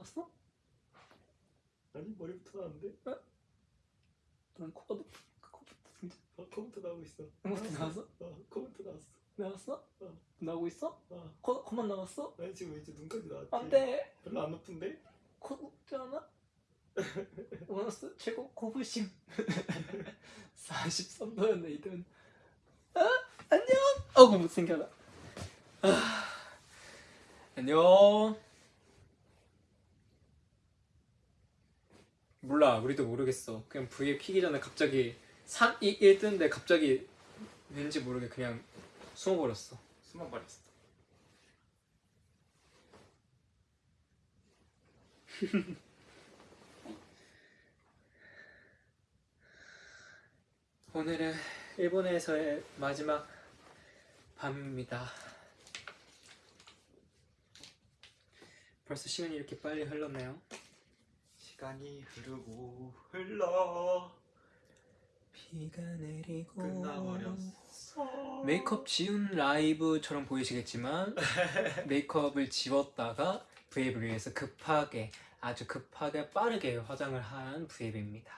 나왔어? 아니 머리부터 나왔는데? 난 코가 높 코부터 등장 어, 코부터 나오고 있어 코부터 나왔어? 어 코부터 나왔어 나왔어? 어. 나오고 있어? 어 코, 코만 나왔어? 아니 지금 이제 눈까지 나왔지 안돼 별로 안 높은데? 코 높지 않아? 원어스 최고 코부심 43도였네 이든 아 안녕 어구 못생겨라 아, 안녕 몰라 우리도 모르겠어 그냥 V에 키기 전에 갑자기 3, 2, 1 뜨는데 갑자기 왠지 모르게 그냥 숨어버렸어 숨어버렸어 오늘은 일본에서의 마지막 밤입니다. 벌써 시간이 이렇게 빨리 흘렀네요. 시간이 흐르고 흘러 비가 내리고 끝나버렸어 메이크업 지운 라이브처럼 보이시겠지만 메이크업을 지웠다가 브이앱을 위해서 급하게 아주 급하게 빠르게 화장을 한 브이앱입니다.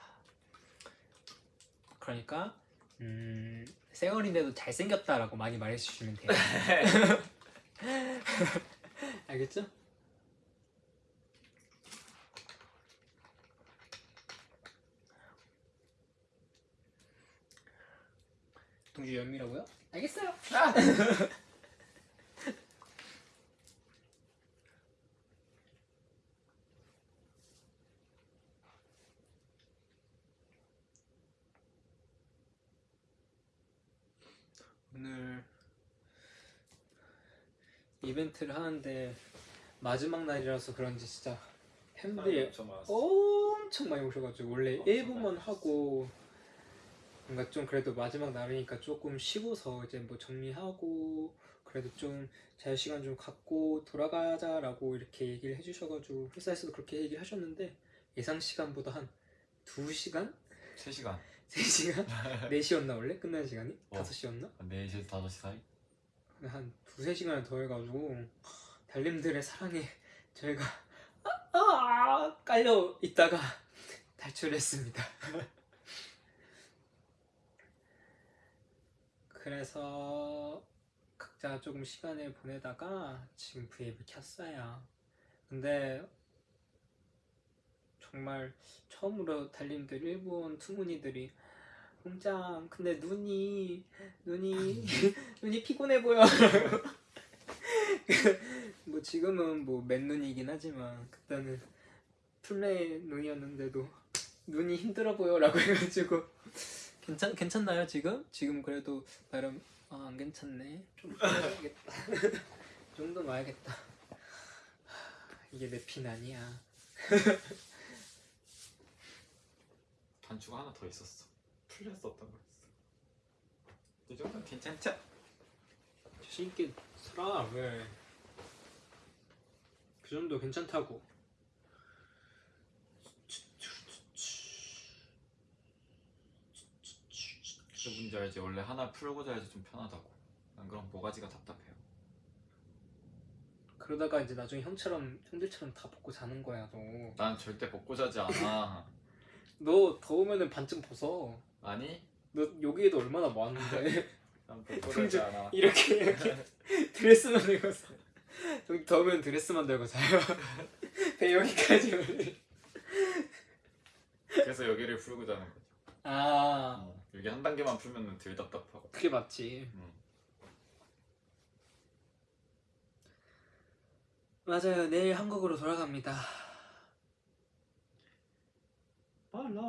그러니까 음, 쌩얼인데도 잘생겼다라고 많이 말해주시면 돼요. 알겠죠? 동주 연미라고요? 알겠어요. 오늘 이벤트를 하는데 마지막 날이라서 그런지 진짜 팬들이 엄청 엄청 많이 오셔가지고 원래 엄청 1부만 많이 하고 뭔가 좀 그래도 마지막 날이니까 조금 쉬고서 이제 뭐 정리하고 그래도 좀 자유시간 좀 갖고 돌아가자라고 이렇게 얘기를 해주셔가지고 회사에서도 그렇게 얘기를 하셨는데 예상 시간보다 한 2시간? 3시간 3시간? 4시였나 원래? 끝나는 시간이? 어. 5시였나? 4시에서 5시 사이? 한 두세 시간을 더 해가지고 달님들의 사랑에 저희가 아, 아, 깔려 있다가 탈출했습니다. 그래서 각자 조금 시간을 보내다가 지금 브이앱을 켰어요. 근데 정말 처음으로 달님들 일본 투문이들이 공장 근데 눈이 눈이 눈이 피곤해 보여. 뭐 지금은 뭐 맨눈이긴 하지만 그때는 플레이 눈이었는데도 눈이 힘들어 보여 라고 해가지고 괜찮 괜찮나요 지금? 지금 그래도 나름 아, 안 괜찮네. 좀. 이 정도 놔야겠다. 이게 내핀 아니야. 단추가 하나 더 있었어 풀렸었던 거였어 이 정도는 괜찮죠? 자신 있게 살아 왜? 그 정도 괜찮다고. 알지? 원래 하나 풀고 자야지 좀 편하다고 난 그럼 모가지가 답답해요 그러다가 이제 나중에 형처럼 형들처럼 다 벗고 자는 거야 너. 난 절대 벗고 자지 않아 너 더우면은 반쯤 벗어. 아니? 너 여기에도 얼마나 많은데 난 벗고 자지 않아 이렇게 이렇게 드레스만 들고 자. 여기 더우면 드레스만 들고 자요. 배 여기까지 올리. 그래서 여기를 풀고 자는 거지 아 어, 여기 한 단계만 풀면 덜 답답하고 그게 맞지. 응. 맞아요. 내일 한국으로 돌아갑니다. 빨라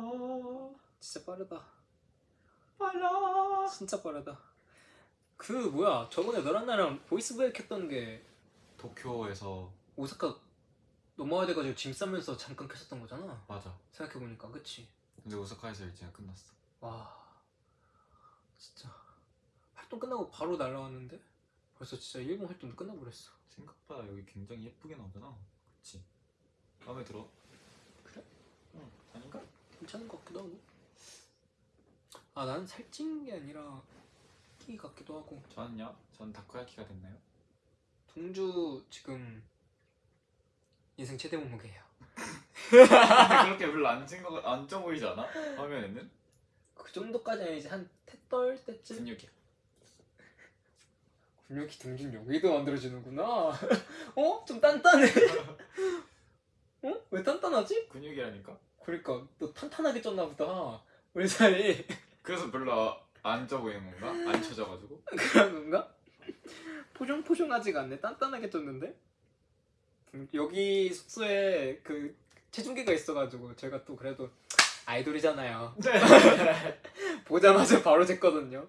진짜 빠르다. 빨라 진짜 빠르다. 그 뭐야? 저번에 너랑 나랑 보이스브레이크 했던 게 도쿄에서 오사카 넘어와야 돼가지고 짐 싸면서 잠깐 켰었던 거잖아. 맞아 생각해보니까 그치? 근데 오사카에서 일정이 끝났어 와 진짜. 활동 끝나고 바로 날라왔는데? 벌써 진짜 일본 활동도 끝나버렸어. 생각보다 여기 굉장히 예쁘게 나오잖아. 그치? 마음에 들어? 괜찮은 것 같기도 하고. 아 나는 살찐 게 아니라 끼 같기도 하고. 저는요? 전 다코야키가 됐나요? 동주 지금 인생 최대 몸무게예요. 그렇게 별로 안 찐 거 안쪄 보이지 않아? 화면에는? 그 정도까지는 이제 한태 떨 때쯤 근육이야. 근육이 등진 여기도 만들어지는구나 어? 좀 단단해 어? 왜 단단하지? 근육이라니까. 그러니까 너 탄탄하게 쪘나 보다 우리 사이 그래서 별로 안 쪄 보이는 건가? 안 쳐져가지고. 그런 건가? 포종포종하지가 않네 단단하게 쪘는데 음, 여기 숙소에 그 체중계가 있어가지고 제가 또 그래도 아이돌이잖아요. 보자마자 바로 쟀거든요.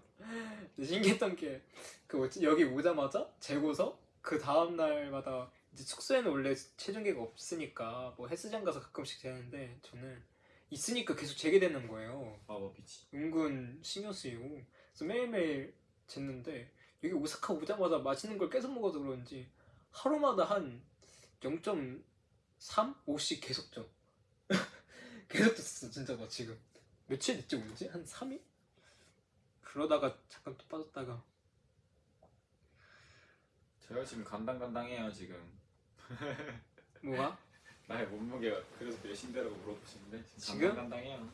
신기했던 게 그 뭐지? 여기 오자마자 재고서 그 다음 날마다 이제 숙소에는 원래 체중계가 없으니까 뭐 헬스장 가서 가끔씩 재는데 저는 있으니까 계속 재게 되는 거예요. 마법이지. 은근 신경 쓰이고. 그래서 매일매일 쟀는데 여기 오사카 오자마자 맛있는 걸 계속 먹어서 그런지 하루마다 한 0.3? 5씩 계속 쪄 계속 쪘어 진짜 나 지금 며칠 됐지 온지? 한 3일? 그러다가 잠깐 또 빠졌다가 제가 지금 간당간당해요 지금. 뭐가? 나의 몸무게가 그래서 몇인데라고 물어보시는데 지금? 간당간당해요.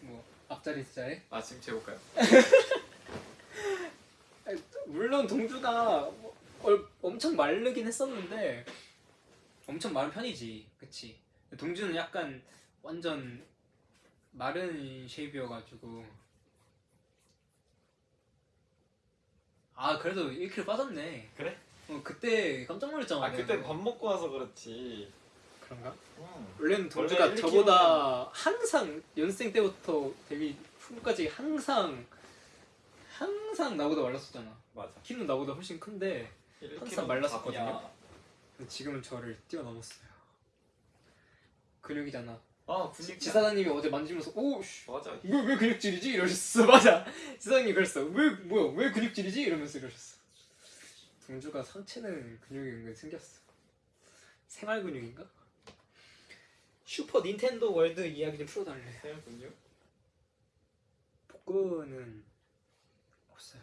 뭐 앞자리 숫자에? 아 지금 재볼까요? 물론 동주가 뭐 얼- 엄청 마르긴 했었는데 엄청 마른 편이지 그치 동주는 약간 완전 마른 쉐입이어가지고 아 그래도 1kg 빠졌네 그래? 어, 그때 깜짝 놀랐잖아 아 내가. 그때 밥 먹고 와서 그렇지. 그런가? 응. 원래는 동주가 원래 1kg 는 저보다 항상 연생 때부터 데뷔 후까지 항상 항상 나보다 말랐었잖아 맞아. 키는 나보다 훨씬 큰데 항상 말랐었거든요. 근데 지금은 저를 뛰어넘었어요. 근육이잖아. 아 근육 지사장님이 어제 만지면서 오, 씨, 맞아. 왜, 왜 근육질이지? 이러셨어. 맞아. 지사장님 그랬어. 왜, 뭐야, 왜 근육질이지? 이러면서 이러셨어. 동주가 상체는 근육이 은근 생겼어. 생활 근육인가? 슈퍼 닌텐도 월드 이야기 좀 풀어달래. 생활 근육? 복근은 없어요.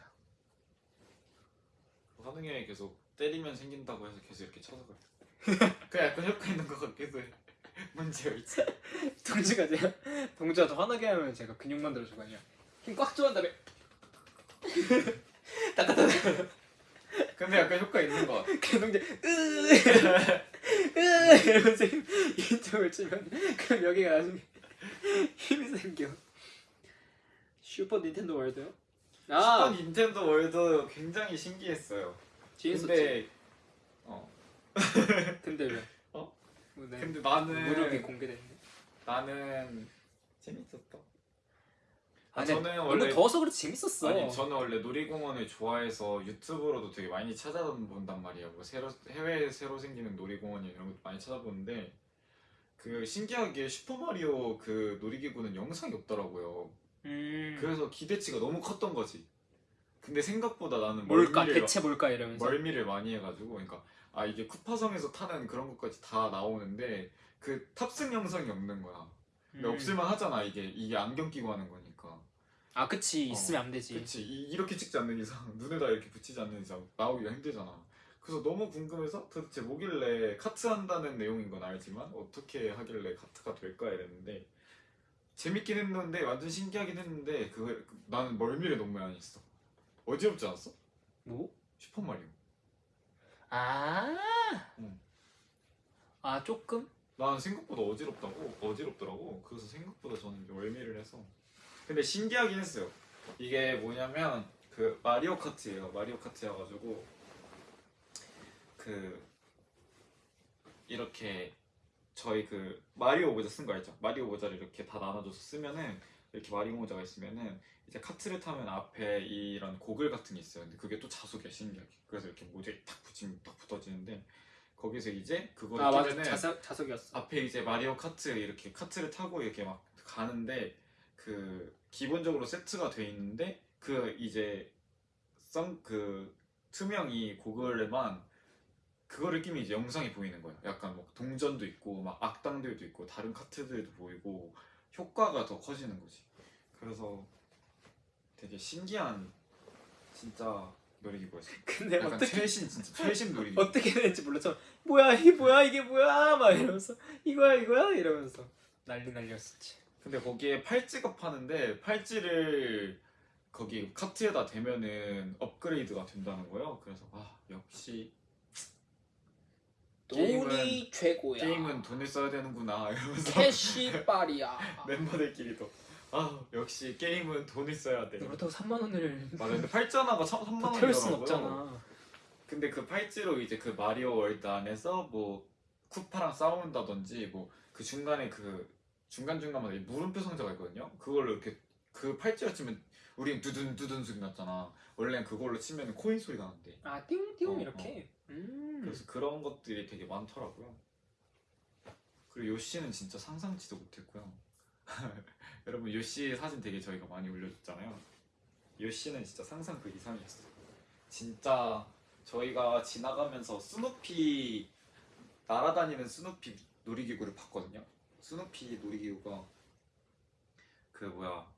하는 게 계속 때리면 생긴다고 해서 계속 이렇게 쳐서 그래. 그 약간 효과 있는 것 같기도 해. 문제가 있지. 동주가 제가 동주가 더 화나게 하면 제가 근육 만들어주거든요. 힘꽉 줘한 다음에 따따따 근데 약간 효과 있는 것 같아. 그 동주 으으 이러면서 힘 이쪽을 치면 그럼 여기가 나중에 힘이 생겨. 슈퍼 닌텐도 월드요? 슈퍼 아 닌텐도 월드 굉장히 신기했어요. 재밌었지. 근데 어 근데 왜? 네. 근데 나는 무력이 공개됐네. 나는 재밌었다. 아, 아니, 저는 너무 원래 더워서 그렇지 재밌었어. 아니 저는 원래 놀이공원을 좋아해서 유튜브로도 되게 많이 찾아본단 말이에요. 뭐 새로 해외에 새로 생기는 놀이공원 이런 것도 많이 찾아보는데 그 신기하게 슈퍼 마리오 그 놀이기구는 영상이 없더라고요. 음. 그래서 기대치가 너무 컸던 거지. 근데 생각보다 나는 뭘까 대체 뭘까 이러면서. 멀미를 많이 해가지고 그러니까 아 이게 쿠파성에서 타는 그런 것까지 다 나오는데 그 탑승 영상이 없는 거야. 근데 음. 없을만 하잖아 이게 이게 안경 끼고 하는 거니까. 아 그치 어, 있으면 안 되지. 그치 이, 이렇게 찍지 않는 이상 눈에다 이렇게 붙이지 않는 이상 나오기가 힘들잖아 그래서 너무 궁금해서 도대체 뭐길래 카트 한다는 내용인 건 알지만 어떻게 하길래 카트가 될까 이랬는데 재밌긴 했는데 완전 신기하긴 했는데 그 나는 멀미를 너무 많이 했어 어지럽지 않았어? 뭐? 슈퍼마리오 아. 응. 아 조금? 나는 생각보다 어지럽다고 어지럽더라고 그래서 생각보다 저는 멀미를 해서 근데 신기하긴 했어요 이게 뭐냐면 그 마리오 카트예요 마리오 카트여가지고 그 이렇게 저희 그 마리오 모자 쓴 거 알죠 마리오 모자를 이렇게 다 나눠줘서 쓰면은 이렇게 마리오 모자가 있으면은 이제 카트를 타면 앞에 이런 고글 같은 게 있어요 근데 그게 또 자석이야 신기하게 그래서 이렇게 모자에 탁 붙이면 딱 붙어지는데 거기서 이제 그거를 아 끼면은 자석 자석이었어. 앞에 이제 마리오 카트 이렇게 카트를 타고 이렇게 막 가는데 그 기본적으로 세트가 돼 있는데 그 이제 썬그 투명 이 고글에만 그거를 끼면 이제 영상이 보이는 거야. 약간 뭐 동전도 있고 막 악당들도 있고 다른 카트들도 보이고 효과가 더 커지는 거지. 그래서 되게 신기한 진짜 놀이기구였어. 근데 약간 어떻게 최신 진짜 최신 놀이기구. 어떻게 되는지 몰랐죠. 뭐야 이게 뭐야 이게 뭐야 막 이러면서 이거야 이거야 이러면서 난리 난리였었지. 근데 거기에 팔찌가 파는데 팔찌를 거기 카트에다 대면은 업그레이드가 된다는 거예요. 그래서 아 역시 돈이 최고야. 게임은 돈을 써야 되는구나 이러면서 캐시빨이야. 멤버들끼리도 아 역시 게임은 돈을 써야 돼. 그렇다고 3만 원을 맞아 근데 팔찌 하나가 3만 다 태울 순 원이더라고요. 없잖아. 근데 그 팔찌로 이제 그 마리오 월드 안에서 뭐 쿠파랑 싸운다든지 뭐 그 중간에 그 중간 중간마다 물음표 상자가 있거든요. 그걸로 이렇게 그 팔찌로 치면 우린 두둔 두둔 소리 났잖아. 원래는 그걸로 치면 코인 소리가 난대. 아 띵띵 어, 이렇게. 음. 그래서 그런 것들이 되게 많더라고요. 그리고 요시는 진짜 상상치도 못했고요. 여러분 요시 사진 되게 저희가 많이 올려줬잖아요. 요시는 진짜 상상 그 이상이었어요. 진짜 저희가 지나가면서 스누피 날아다니는 스누피 놀이기구를 봤거든요. 스누피 놀이기구가 그 뭐야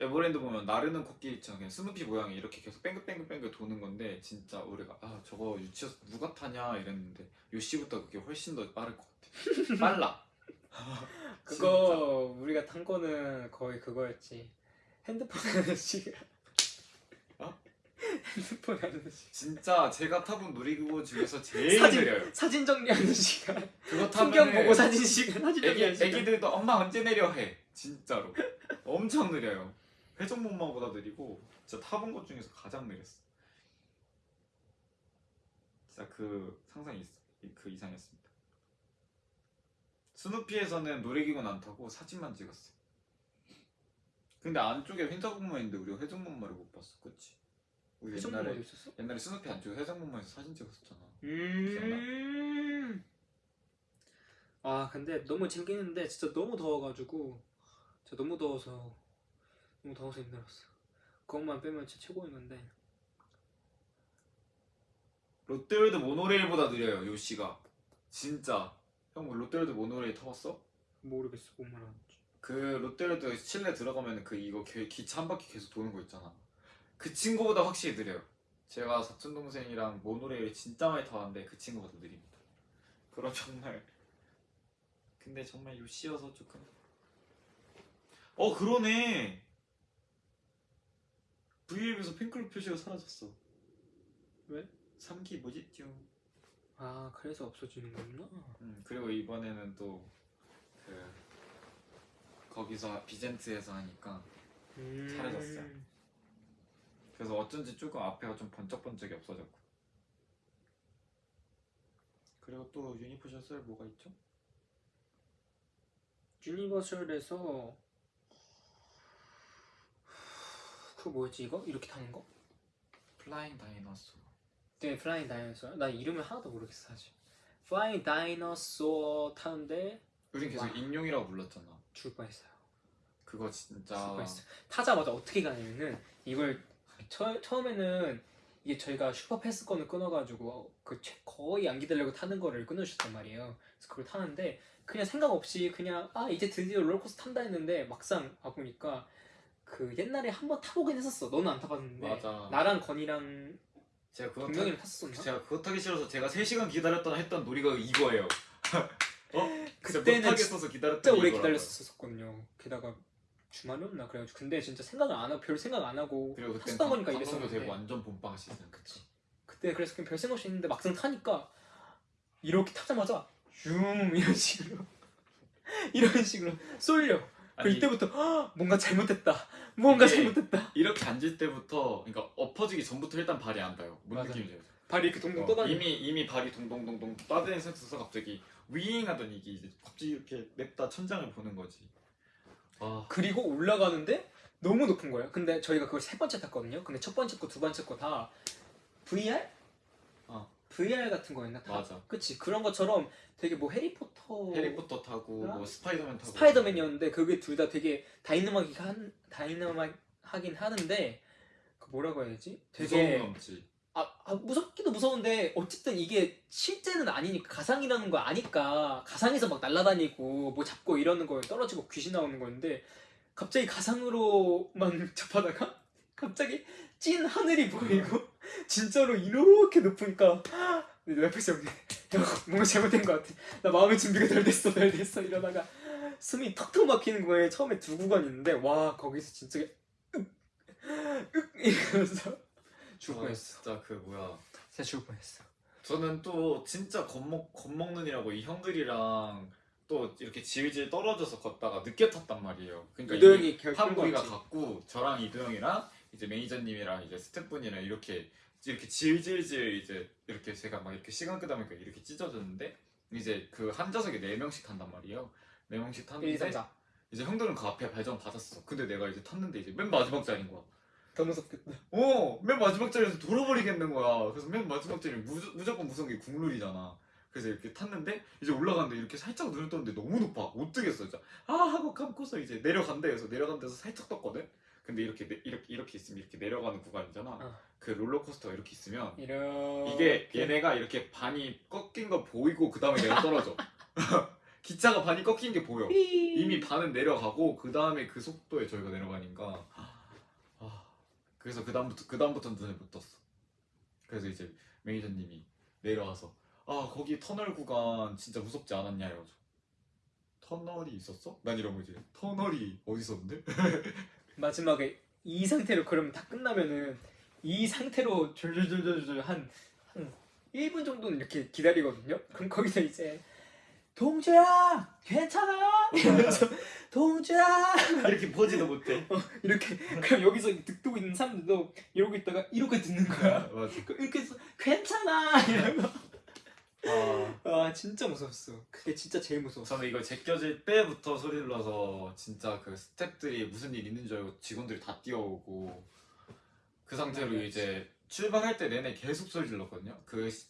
에버랜드 보면 나르는 코끼리처럼 그냥 스누피 모양이 이렇게 계속 뺑글뺑글뺑글 도는 건데 진짜 우리가 아 저거 유치원 누가 타냐 이랬는데 요시보다 그게 훨씬 더 빠를 것 같아. 빨라. 그거 우리가 탄 거는 거의 그거였지. 핸드폰 하는 시간. 어? 핸드폰 하는 시간. 진짜 제가 타본 놀이기구 중에서 제일 사진- 느려요. 사진 정리하는 시간. 그거 풍경 타면 보고 사진 시간. 사진 애기 정리하는 시간. 애기들도 엄마 언제 내려 해. 진짜로 엄청 느려요. 회전목마보다 느리고 진짜 타본 것 중에서 가장 느렸어. 진짜 그 상상이 있, 그 이상이었습니다. 스누피에서는 놀이기구는 안 타고 사진만 찍었어. 근데 안쪽에 회전목마 있는데 우리가 회전목마를 못 봤어, 그렇지? 우리 옛날에 있었어? 옛날에 스누피 안쪽에 회전목마에서 사진 찍었었잖아. 음. 아 근데 너무 재밌는데 진짜 너무 더워가지고 진짜 너무 더워서 너무 더워서 힘들었어. 그것만 빼면 진짜 최고였는데. 롯데월드 모노레일보다 느려요 요시가 진짜 형 롯데월드 모노레일 타봤어? 모르겠어 뭔 말하는지. 그 롯데월드 실내 들어가면 그 이거 기- 기차 한 바퀴 계속 도는 거 있잖아 그 친구보다 확실히 느려요 제가 사촌 동생이랑 모노레일 진짜 많이 타봤는데 그 친구보다 느립니다 그럼 정말 근데 정말 요시여서 조금 어 그러네 V앱에서 팬클럽 표시가 사라졌어 왜? 3기 뭐지죠? 아 그래서 없어지는 거구나. 음, 그리고 이번에는 또 그 거기서 비젠트에서 하니까 음. 사라졌어요. 그래서 어쩐지 조금 앞에가 좀 번쩍번쩍이 없어졌고 그리고 또 유니포셔설 뭐가 있죠? 유니버설에서 그 뭐였지 이거 이렇게 타는 거? 플라잉 다이너소 네, 플라잉 다이너소야. 나 이름을 하나도 모르겠어 사실. 플라잉 다이너소 타는데 우린 계속 와. 익룡이라고 불렀잖아 죽을 뻔했어요. 그거 죽을 진짜 뻔했어. 타자마자 어떻게 가냐면은 이걸 처, 처음에는 이게 저희가 슈퍼패스권을 끊어가지고 그 최- 거의 안 기다리고 타는 거를 끊어주셨단 말이에요. 그래서 그걸 타는데 그냥 생각 없이 그냥 아 이제 드디어 롤러코스터 탄다 했는데 막상 와보니까 그 옛날에 한 번 타보긴 했었어. 너는 안 타봤는데 맞아 나랑 건이랑 제가 그거 분명히 타, 탔었나? 제가 그거 타기 싫어서 제가 3시간 기다렸던 했던 놀이가 이거예요 어? 그때는 못하겠어서 기다렸던 진짜 오래. 기다렸었거든요. 게다가 주말이었나 그래가지고 근데 진짜 생각을 안 하고 별 생각 안 하고 그리고 그때 탔다 보니까 이랬었는데. 되고 완전 본빵 시즌 그치 그때 그래서 그냥 별 생각 없이 했는데 막상 타니까 이렇게 타자마자 슝 이런 식으로 이런 식으로 쏠려. 그 아니, 이때부터 "헉, 뭔가 잘못됐다. 뭔가 잘못됐다. 이렇게 앉을 때부터 그러니까 엎어지기 전부터 일단 발이 안 닿아요. 뭔 맞아. 느낌인지 알죠? 발이 이렇게 동동 어, 떠다니. 이미 이미 발이 동동동동 떠다니는 상태에서 갑자기 윙 하더니 이게 이제 갑자기 이렇게 냅다 천장을 보는 거지. 아 그리고 올라가는데 너무 높은 거예요. 근데 저희가 그걸 세 번째 탔거든요. 근데 첫 번째 거, 두 번째 거 다 VR? 어. VR 같은 거였나? 다? 맞아. 그치 그런 것처럼 되게 뭐 해리포터 해리포터 타고 아? 뭐 스파이더맨 타고 스파이더맨이었는데 그게 둘 다 되게 다이나믹한 다이나믹하긴 하는데 그 뭐라고 해야 되지? 되게 넘지. 아, 아, 무섭기도 무서운데 어쨌든 이게 실제는 아니니까 가상이라는 거 아니까 가상에서 막 날아다니고 뭐 잡고 이러는 거에 떨어지고 귀신 나오는 건데 갑자기 가상으로만 접하다가 갑자기 찐 하늘이 보이고 진짜로 이렇게 높으니까 내 옆에서 형님 형 뭔가 잘못된 것 같아 나 마음의 준비가 덜 됐어 덜 됐어 이러다가 숨이 턱턱 막히는 거에 처음에 두 구간 있는데 와 거기서 진짜 윽 이러면서 죽을 아, 뻔했어 진짜 그 뭐야 진짜 죽을 뻔했어 저는 또 진짜 겁먹 겁먹는이라고 이 형들이랑 또 이렇게 질질 떨어져서 걷다가 늦게 탔단 말이에요. 그러니까 이도영이 이미 결- 한 끌고 무리가 왔지. 갔고 저랑 이도영이랑 이제 매니저님이랑 이제 스태프분이랑 이렇게 이렇게 질질질 이제 이렇게 제가 막 이렇게 시간 끄다 보니까 이렇게 찢어졌는데 이제 그 한 좌석에 네 명씩 탄단 말이에요. 네 명씩 1, 탔는데 2, 3, 4 이제 형들은 그 앞에 발정 받았어. 근데 내가 이제 탔는데 이제 맨 마지막 자리인 거야. 더 무섭겠다 어, 맨 마지막 자리에서 돌아버리겠는 거야. 그래서 맨 마지막 자리 무, 무조건 무서운 게 국룰이잖아. 그래서 이렇게 탔는데 이제 올라갔는데 이렇게 살짝 눈을 떴는데 너무 높아. 못 뜨겠어, 진짜. 아 하고 감고서 이제 내려간대. 그래서 내려간 데서 살짝 떴거든. 근데 이렇게 내- 이렇게 이렇게 있으면 이렇게 내려가는 구간이잖아. 어. 그 롤러코스터가 이렇게 있으면 이렇게 이게 얘네가 이렇게 반이 꺾인 거 보이고 그 다음에 내가 떨어져. 기차가 반이 꺾인 게 보여. 이미 반은 내려가고 그 다음에 그 속도에 저희가 내려가니까 아, 그래서 그 다음부터 그 다음부터는 눈에 못 떴어. 그래서 이제 매니저님이 내려와서 아 거기 터널 구간 진짜 무섭지 않았냐 이러죠. 터널이 있었어? 난 이런 거지. 터널이 어디 있었는데? 마지막에 이 상태로 그러면 다 끝나면은 이 상태로 졸졸졸졸졸 한, 한 1분 정도는 이렇게 기다리거든요. 그럼 거기서 이제 동주야 괜찮아 이러면서 동주야 이렇게 보지도 못해. 이렇게 그럼 여기서 듣고 있는 사람들도 이러고 있다가 이렇게 듣는 거야. 맞아. 이렇게 해서 괜찮아 이러고 아, 아 진짜 무서웠어. 그게 진짜 제일 무서웠어. 저는 이거 제껴질 때부터 소리 질러서 진짜 그 스탭들이 무슨 일 있는 줄 알고 직원들이 다 뛰어오고 그 상태로 맞아. 이제 출발할 때 내내 계속 소리 질렀거든요. 그 시-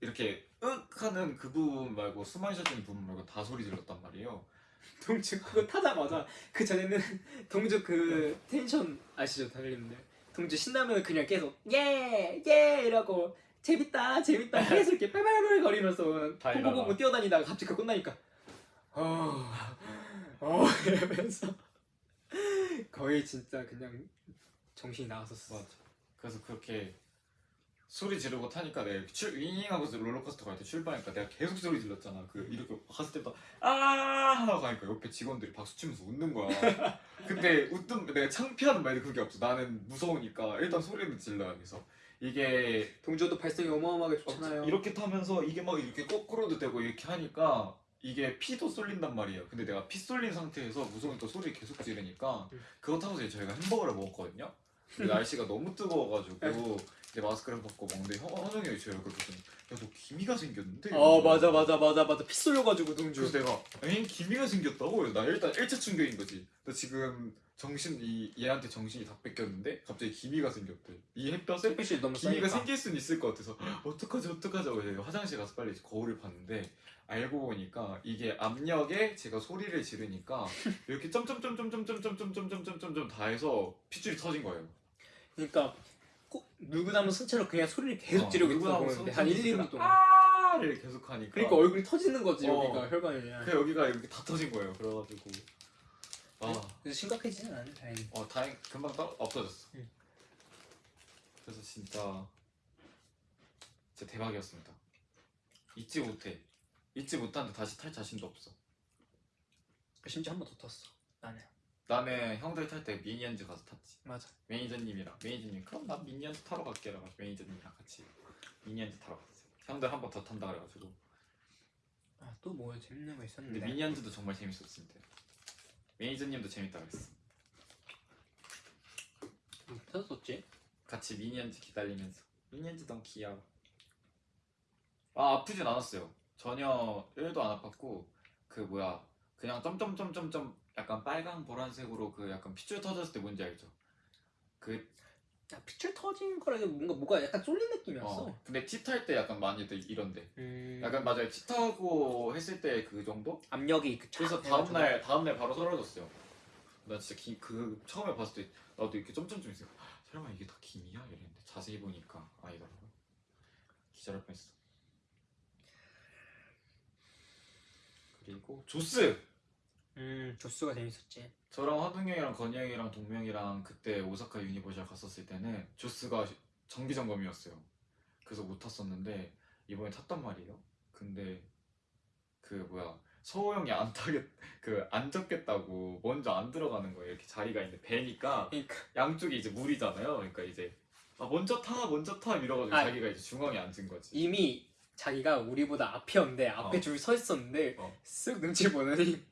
이렇게 윽 하는 그 부분 말고 숨만 쉬어지는 부분 말고 다 소리 질렀단 말이에요. 동주 그거 타자마자 그 전에는 동주 그 텐션 아시죠 달리는데 동주 신나면 그냥 계속 예예 이라고 재밌다 재밌다 계속 이렇게 빨빨빨 거리면서. 보고보고 뛰어다니다가 갑자기 그거 끝나니까 어, 어 이러면서 거의 진짜 그냥 정신이 나갔었어. 맞아. 그래서 그렇게 소리 지르고 타니까 내가 출 윙윙하고 롤러코스터 갈 때 출발하니까 내가 계속 소리 질렀잖아. 그 이렇게 갔을 때부터 아 하고 가니까 옆에 직원들이 박수 치면서 웃는 거야. 근데 웃든 내가 창피하는 말도 그게 없어. 나는 무서우니까 일단 소리는 질러야 돼서 이게 동주도 발성이 어마어마하게 좋잖아요. 이렇게 타면서 이게 막 이렇게 거꾸로도 되고 이렇게 하니까 이게 피도 쏠린단 말이에요. 근데 내가 피 쏠린 상태에서 무서우니까 소리 계속 지르니까 음. 그거 타면서 이제 저희가 햄버거를 먹었거든요. 날씨가 너무 뜨거워가지고 이제 마스크를 벗고 먹는데 형, 허정이 형이 제 얼굴 보더니 야너 기미가 생겼는데? 어 맞아 맞아 맞아 맞아 피 쏠려가지고 동주. 그래서 내가 엥 기미가 생겼다고? 나 일단 1차 충격인 거지. 나 지금 정신 이 얘한테 정신이 다 뺏겼는데 갑자기 기미가 생겼대. 이 햇볕에 햇빛이 너무 기미가 세니까. 생길 수는 있을 것 같아서 어떡하지 어떡하지 하고 화장실 가서 빨리 거울을 봤는데 알고 보니까 이게 압력에 제가 소리를 지르니까 이렇게 점점점점점점점점점점점점 다 해서 핏줄이 터진 거예요. 그러니까 꼭 누구나무 선체로 그냥 소리를 계속 어, 지르고 있다 누구나 보는데 손- 한 1, 손 2분 동안. 아를 계속 하니까 그러니까 얼굴이 터지는 거지 어. 여기가 혈관이. 그 여기가 이렇게 다 터진 거예요. 그래가지고 아, 그래서 심각해지진 않네 다행히. 어 다행 금방 떠, 없어졌어. 응. 그래서 진짜 진짜 대박이었습니다. 잊지 못해. 잊지 못하는데 다시 탈 자신도 없어. 심지어 한 번 더 탔어. 나는. 나는 형들 탈 때 미니언즈 가서 탔지. 맞아. 매니저님이랑 매니저님 그럼 나 미니언즈 타러 갈게 라고 매니저님이랑 같이 미니언즈 타러 갔어요. 형들 한 번 더 탄다 그래가지고. 아또 뭐 재밌는 거 근데 있었는데. 미니언즈도 정말 재밌었습니다. 매니저님도 재밌다 그랬어. 뭐 터졌었지? 같이 미니언즈 기다리면서 미니언즈 너무 귀여워. 아 아프진 않았어요. 전혀 1도 안 아팠고 그 뭐야 그냥 점점점점점 약간 빨강 보라색으로 그 약간 핏줄 터졌을 때 뭔지 알죠? 그 야 핏줄 터진 거라기 뭔가 뭐가 약간 쏠린 느낌이었어. 어, 근데 티탈때 약간 많이들 이런데 음, 약간 맞아요 티 타고 했을 때 그 정도? 압력이 그 그래서 촥 다음 날 다음 날 바로 사라졌어요 나 진짜 기, 그 처음에 봤을 때 나도 이렇게 점점점 있어요 설마 이게 다 김이야? 이랬는데 자세히 보니까 아니더라고요. 기절할 뻔했어. 그리고 조스! 음 조스가 재밌었지 저랑 환웅이 형이랑 건희 형이랑 동명이랑 그때 오사카 유니버셜 갔었을 때는 조스가 정기 점검이었어요. 그래서 못 탔었는데 이번에 탔단 말이에요. 근데 그 뭐야 서호 형이 안 타겠 그안 적겠다고 먼저 안 들어가는 거예요. 이렇게 자리가 있는데 배니까 그러니까 양쪽이 이제 물이잖아요. 그러니까 이제 아 먼저 타 먼저 타 이러가지고 아. 자기가 이제 중앙에 앉은 거지. 이미 자기가 우리보다 앞이었는데 앞에 어. 줄서 있었는데 어. 쓱 눈치 보더니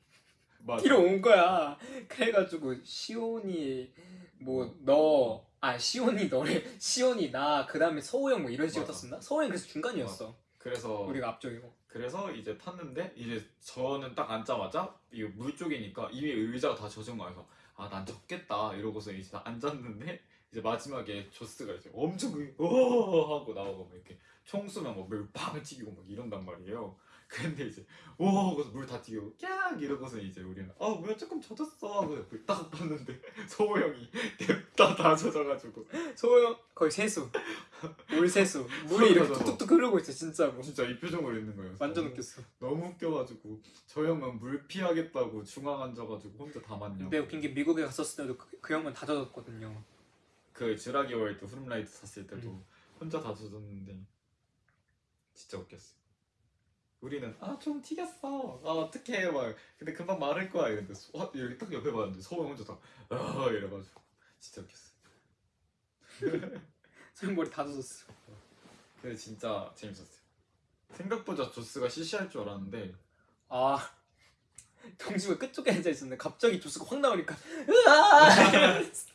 맞아. 온 거야 그래가지고 시온이 뭐 너 아 시온이 너래 시온이 나 그 다음에 서호 형뭐 이런 식으로 맞아. 탔었나? 서호 형 그래서 중간이었어 그래서 우리가 앞쪽이고 그래서 이제 탔는데 이제 저는 딱 앉자마자 이물 쪽이니까 이미 의자가 다 젖은 거여서 아난 젖겠다 이러고서 이제 다 앉았는데 이제 마지막에 조스가 이제 엄청 오 하고 나오고 막 이렇게 총 쏘면 막물빵 튀기고 막 이런단 말이에요. 근데 이제 오 하고서 물 다 튀기고 깍! 이러고서 이제 우리는 아 뭐야 조금 젖었어! 하고 물딱 봤는데 서호 형이 냅다 다 젖어가지고. 서호 형! 거의 세수. 물 세수. 물이 이렇게. 툭툭툭 흐르고 있어 진짜로 진짜 이 표정으로 있는 거예요. 완전 웃겼어. 너무 웃겨가지고 저 형은 물 피하겠다고 중앙 앉아가지고 혼자 다 맞냐고. 근데 웃긴 게 미국에 갔었을 때도 그, 그 형은 다 젖었거든요. 그 즈라기 월드 후룸라이트 샀을 때도 음. 혼자 다 젖었는데 진짜 웃겼어 우리는 아 좀 튀겼어. 아 어떡해 막. 근데 금방 마를 거야. 이랬는데 소- 아, 여기 딱 옆에 봤는데 서호 혼자 다아 이래가지고. 진짜 웃겼어. 소형 머리 다 젖었어. 근데 진짜 재밌었어요. 생각보다 조스가 시시할 줄 알았는데 아 동주가 끝쪽에 앉아 있었는데 갑자기 조스가 확 나오니까 으아! 이러면서.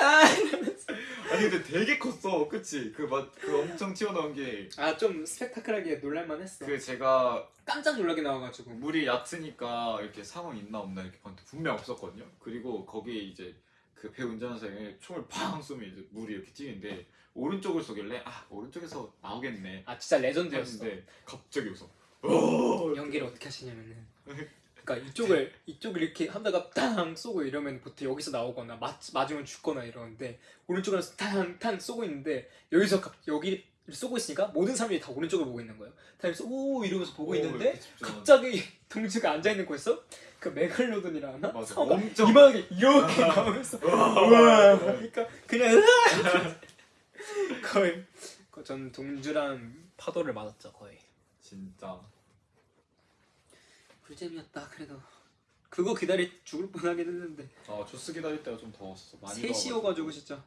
으아! 이러면서 아니 근데 되게 컸어. 그치? 그, 막, 그 엄청 튀어나온 게. 아 좀 스펙타클하게 놀랄만 했어. 그 제가 깜짝 놀라게 나와가지고. 물이 얕으니까 이렇게 상황 있나 없나 이렇게 봤는데 분명 없었거든요. 그리고 거기에 이제 그배 사람이 총을 팡 쏘면 이제 물이 이렇게 튀는데 오른쪽을 쏘길래 아 오른쪽에서 나오겠네. 아 진짜 legend였어. 했는데 갑자기 웃어. 어! 연기를 어떻게 하시냐면은 그러니까 이쪽을 이쪽을 이렇게 하다가 탕 쏘고 이러면 보통 여기서 나오거나 맞, 맞으면 죽거나 이러는데 오른쪽으로 탕탕 쏘고 있는데 여기서 갑, 여기 쏘고 있으니까 모든 사람들이 다 오른쪽을 보고 있는 거예요. 다니면서 오 이러면서 보고 어, 있는데 갑자기 동주가 앉아 있는 곳에서 그 메갈로돈이라 하나? 맞아. 엄청 이만하게 이렇게 나오면서 우와 그러니까 그냥 거의 그전 동주랑 파도를 맞았죠 거의. 진짜 꿀잼이었다 그래도. 그거 기다리 죽을 뻔하긴 했는데. 아 조스 기다릴 때가 좀 더웠어. 많이 셋이어가지고. 진짜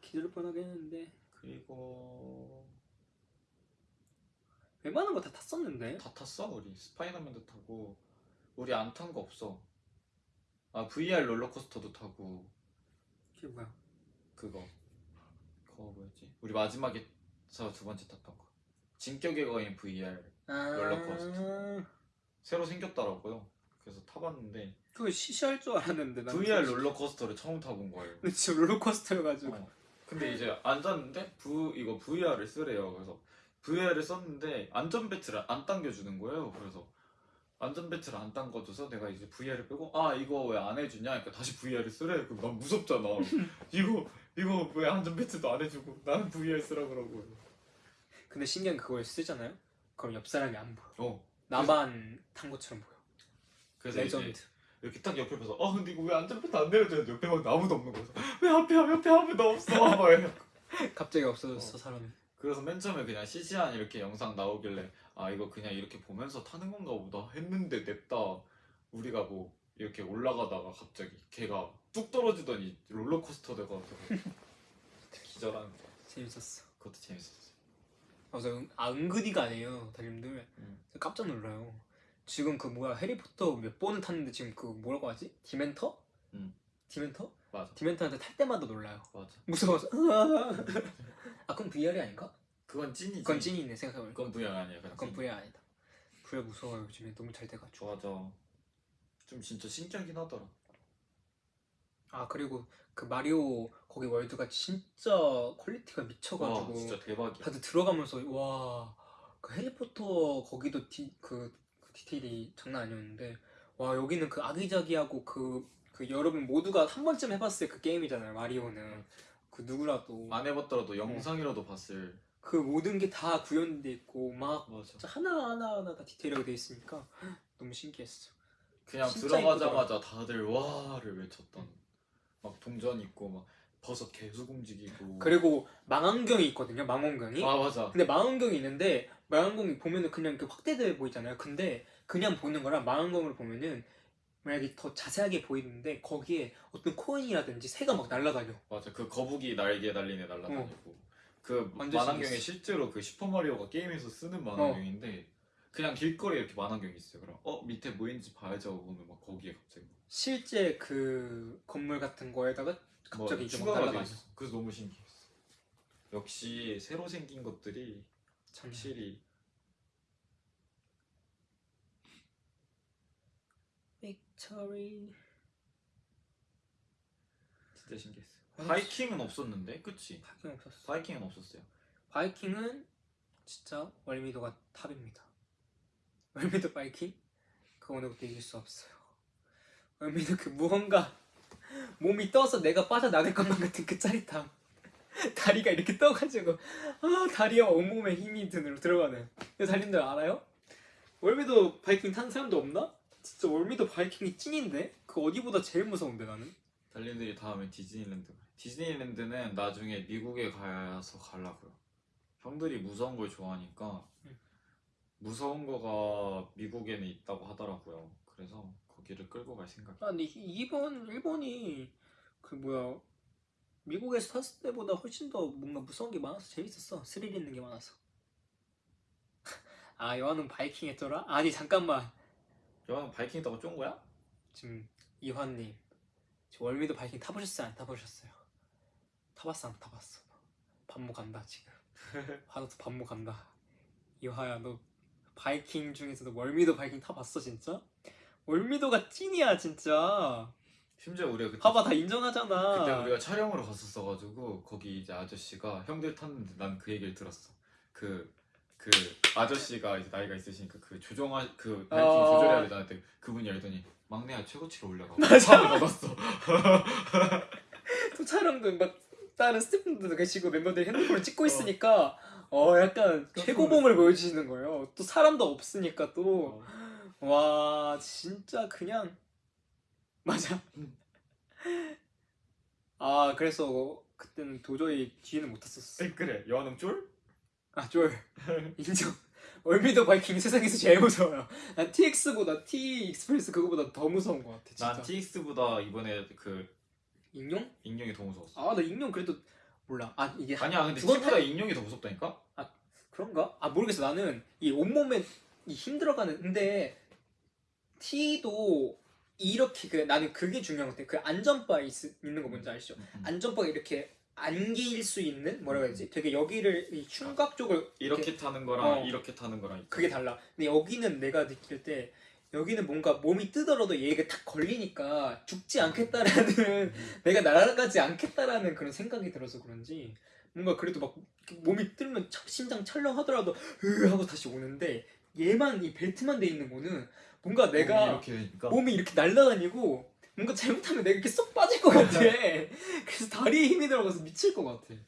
기다릴 뻔하긴 했는데. 그리고 웬만한 거 다 탔었는데? 다 탔어 우리. 스파이더맨도 타고. 우리 안 탄 거 없어. 아 VR 롤러코스터도 타고. 그게 뭐야? 그거. 그거 뭐였지? 우리 마지막에 서두 번째 탔던 거. 진격의 거인 VR 아. 롤러코스터. 새로 생겼더라고요. 그래서 타봤는데 그거 시시할 줄 알았는데 난 VR 롤러코스터를 처음 타본 거예요. 근데 진짜 롤러코스터여가지고. 어. 근데 이제 앉았는데 부, 이거 VR을 쓰래요. 그래서 VR을 썼는데 안전벨트를 안 당겨주는 거예요. 그래서 안전벨트를 안 당겨줘서 내가 이제 VR을 빼고 아 이거 왜 안 해주냐? 그러니까 다시 VR을 쓰래. 그럼 난 무섭잖아. 이거 이거 왜 안전벨트도 안 해주고 나는 VR 쓰라 그러고. 근데 신기한 게 그걸 쓰잖아요? 그럼 옆 사람이 안 보여. 어 나만 탄 것처럼 보여. 그래서 레전드. 이렇게 딱 옆에 봐서 아 근데 이거 왜 안전벨트 안 내려줘야 옆에 막 아무도 없는 거야 왜 앞에 옆에 아무도 없어. 막 이래. 갑자기 없어졌어 사람이. 그래서 맨 처음에 그냥 시시한 이렇게 영상 나오길래 아 이거 그냥 이렇게 보면서 타는 건가 보다. 했는데 냅다. 우리가 뭐 이렇게 올라가다가 갑자기 걔가 뚝 떨어지더니 롤러코스터 돼가지고. 기절하는 거 재밌었어. 그것도 재밌었어 아, 저 은, 아 은근히가 아니에요 다님들 음. 깜짝 놀라요 지금 그 뭐야 해리포터 몇 번을 탔는데 지금 그 뭐라고 하지? 디멘터? 음. 디멘터? 맞아 디멘터한테 탈 때마다 놀라요 맞아 무서워서. 아 그건 VR이 아닌가? 그건 찐이지 그건 찐이네 생각해보니까 그건 VR 아니야 그건 찐. VR 아니다 VR 무서워요 요즘에 너무 잘 돼가지고 맞아 좀 진짜 신기하긴 하더라 아 그리고 그 마리오 거기 월드가 진짜 quality가 와 미쳐가지고 진짜 대박이야. 다들 들어가면서 와 그 해리포터 거기도 디, 그, 그 디테일이 장난 아니었는데 와 여기는 그 아기자기하고 그, 그 여러분 모두가 한 번쯤 해봤을 그 게임이잖아요 마리오는. 그 누구라도. 안 해봤더라도 영상이라도 봤을. 그 모든 게 다 구현돼 있고 막 진짜 하나 하나 하나 다 디테일하게 돼 있으니까 너무 신기했어. 그냥 들어가자마자 다들 와를 외쳤던 막 동전 있고 막 버섯 계속 움직이고 그리고 망원경이 있거든요. 망원경이. 아 맞아 근데 망원경이 있는데 망원경이 보면은 그냥 이렇게 확대돼 보이잖아요. 근데 그냥 보는 거랑 망원경으로 보면은 만약에 더 자세하게 보이는데 거기에 어떤 코인이라든지 새가 막 날아다녀. 맞아 그 거북이 날개 달린 애 날라다니고 그 완전 만환경이 신기했어. 실제로 그 슈퍼마리오가 게임에서 쓰는 만환경인데 그냥 길거리에 이렇게 만환경이 있어요 그럼 어 밑에 뭐 있는지 봐야지 하고 보면 막 거기에 갑자기 실제 그 건물 같은 거에다가 뭐 갑자기 이제 돼 날아다녀. 있어 그래서 너무 신기했어 역시 새로 생긴 것들이 확실히 빅토리. 진짜 신기했어 아, 바이킹은 없었는데 그치? 바이킹 없었어. 바이킹은 없었어요 바이킹은 진짜 월미도가 top입니다. 월미도 바이킹 그 어느 것도 이길 수 없어요. 월미도 그 무언가 몸이 떠서 내가 빠져나갈 것만 같은 그 짜릿함. 다리가 이렇게 떠가지고 아 다리와 온몸에 힘이 드는 들어가는. 이 달님들 알아요? 월미도 바이킹 탄 사람도 없나? 진짜 월미도 바이킹이 찐인데 그 어디보다 제일 무서운데 나는. 달님들이 다음에 디즈니랜드. 디즈니랜드는 나중에 미국에 가서 가려고요. 형들이 무서운 걸 좋아하니까 응. 무서운 거가 미국에는 있다고 하더라고요. 그래서 거기를 끌고 갈 생각. 아 근데 이- 일본 일본이 그 뭐야 미국에서 탔을 때보다 훨씬 더 뭔가 무서운 게 많아서 재밌었어. 스릴 있는 게 많아서. 아 여하는 바이킹 했더라 아니 잠깐만. 여왕 바이킹 있다고 쫀 거야? 지금 이환님 월미도 바이킹 타보셨어요? 안 타보셨어요? 타봤어 안 타봤어? 반모 간다 지금? 화도 반모 간다 이화야 너 바이킹 중에서도 월미도 바이킹 타봤어 진짜 월미도가 찐이야 진짜 심지어 우리가 그때 봐봐 다 인정하잖아. 그때 우리가 촬영으로 갔었어가지고 거기 이제 아저씨가 형들 탔는데 난 그 얘기를 들었어. 그그 아저씨가 이제 나이가 있으시니까 그 조정하 그 바이킹 어. 조절해야 되잖아. 그분이 알더니 막내야 최고치로 올라가. 맞아. 받았어. 또 촬영도 막 다른 스태프분들도 계시고 멤버들이 핸드폰을 찍고 있으니까 어 약간 깜짝 최고봉을 보여주시는 거예요. 또 사람도 없으니까 또 어. 와 진짜 그냥 맞아. 음. 아 그래서 그때는 도저히 뒤에는 못 탔었어. 그래 여환웅 쫄? 아 쫄. 인정. 월미도 바이킹 세상에서 제일 무서워요. 난 TX보다 T 익스프레스 그거보다 더 무서운 것 같아. 진짜. 난 TX보다 이번에 그 익룡? 익룡이 더 무서웠어. 아나 익룡 그래도 몰라. 아 이게 아니야 근데 T보다 익룡이 더 무섭다니까? 그런가? 아 모르겠어 나는 이 온몸에 이 힘들어가는 근데 T도 이렇게 그 나는 그게 중요한 것 같아 그 안전바 있, 있는 거 뭔지 아시죠? 음, 음. 안전바가 이렇게 안길 수 있는 뭐라고 해야지 되게 여기를 이 충각 쪽을 이렇게 타는 거랑 어. 이렇게 타는 거랑. 그게 달라 근데 여기는 내가 느낄 때 여기는 뭔가 몸이 뜨더라도 얘가 탁 걸리니까 죽지 않겠다라는 내가 날아가지 않겠다라는 그런 생각이 들어서 그런지 뭔가 그래도 막 몸이 뜨면 차- 심장 철렁하더라도 으 하고 다시 오는데 얘만 이 벨트만 돼 있는 거는 뭔가 내가 몸이 이렇게 몸이 이렇게 날아다니고 뭔가 잘못하면 내가 이렇게 쏙 빠질 것 같아 그래서 다리에 힘이 들어가서 미칠 것 같아